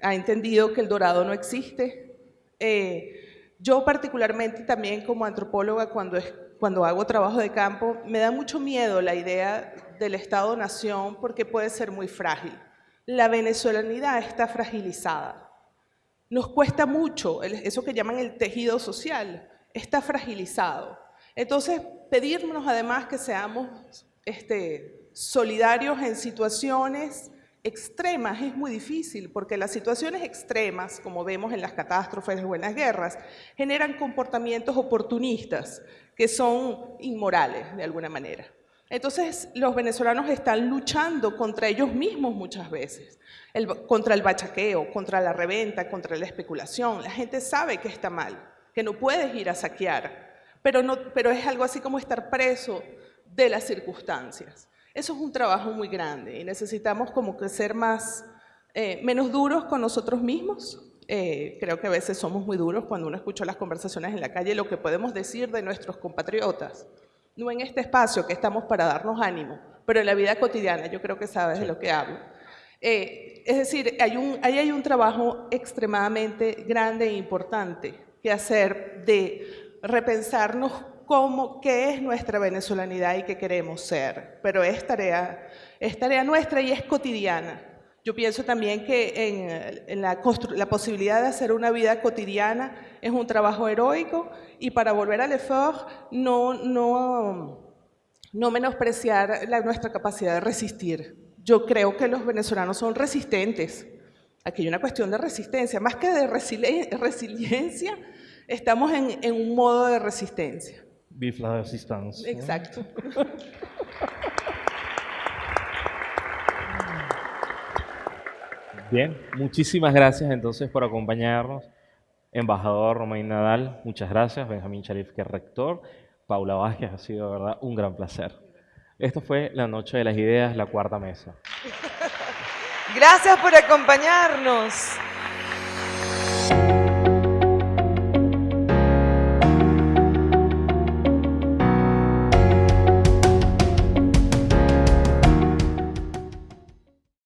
ha entendido que el dorado no existe. Eh, yo particularmente también como antropóloga, cuando, cuando hago trabajo de campo, me da mucho miedo la idea del Estado-nación porque puede ser muy frágil. La venezolanidad está fragilizada. Nos cuesta mucho, eso que llaman el tejido social, está fragilizado. Entonces, pedirnos además que seamos este, solidarios en situaciones extremas es muy difícil, porque las situaciones extremas, como vemos en las catástrofes o en las guerras, generan comportamientos oportunistas que son inmorales de alguna manera. Entonces, los venezolanos están luchando contra ellos mismos muchas veces, contra el bachaqueo, contra la reventa, contra la especulación. La gente sabe que está mal, que no puedes ir a saquear, pero, es algo así como estar preso de las circunstancias. Eso es un trabajo muy grande y necesitamos como que ser más, eh, menos duros con nosotros mismos. Eh, creo que a veces somos muy duros cuando uno escucha las conversaciones en la calle, lo que podemos decir de nuestros compatriotas. No en este espacio que estamos para darnos ánimo, pero en la vida cotidiana, yo creo que sabes de lo que hablo. Eh, es decir, hay un, ahí hay un trabajo extremadamente grande e importante que hacer de repensarnos cómo, qué es nuestra venezolanidad y qué queremos ser. Pero es tarea, es tarea nuestra y es cotidiana. Yo pienso también que en, la, la, posibilidad de hacer una vida cotidiana es un trabajo heroico y para volver al effort no, no, no menospreciar la, nuestra capacidad de resistir. Yo creo que los venezolanos son resistentes. Aquí hay una cuestión de resistencia, más que de resiliencia, estamos en, en un modo de resistencia. Vive la resistencia. Exacto. Bien, muchísimas gracias entonces por acompañarnos. Embajador Romain Nadal, muchas gracias. Benjamín Sharif, que es rector. Paula Vázquez, ha sido de verdad un gran placer. Esto fue La Noche de las Ideas, la cuarta mesa. Gracias por acompañarnos.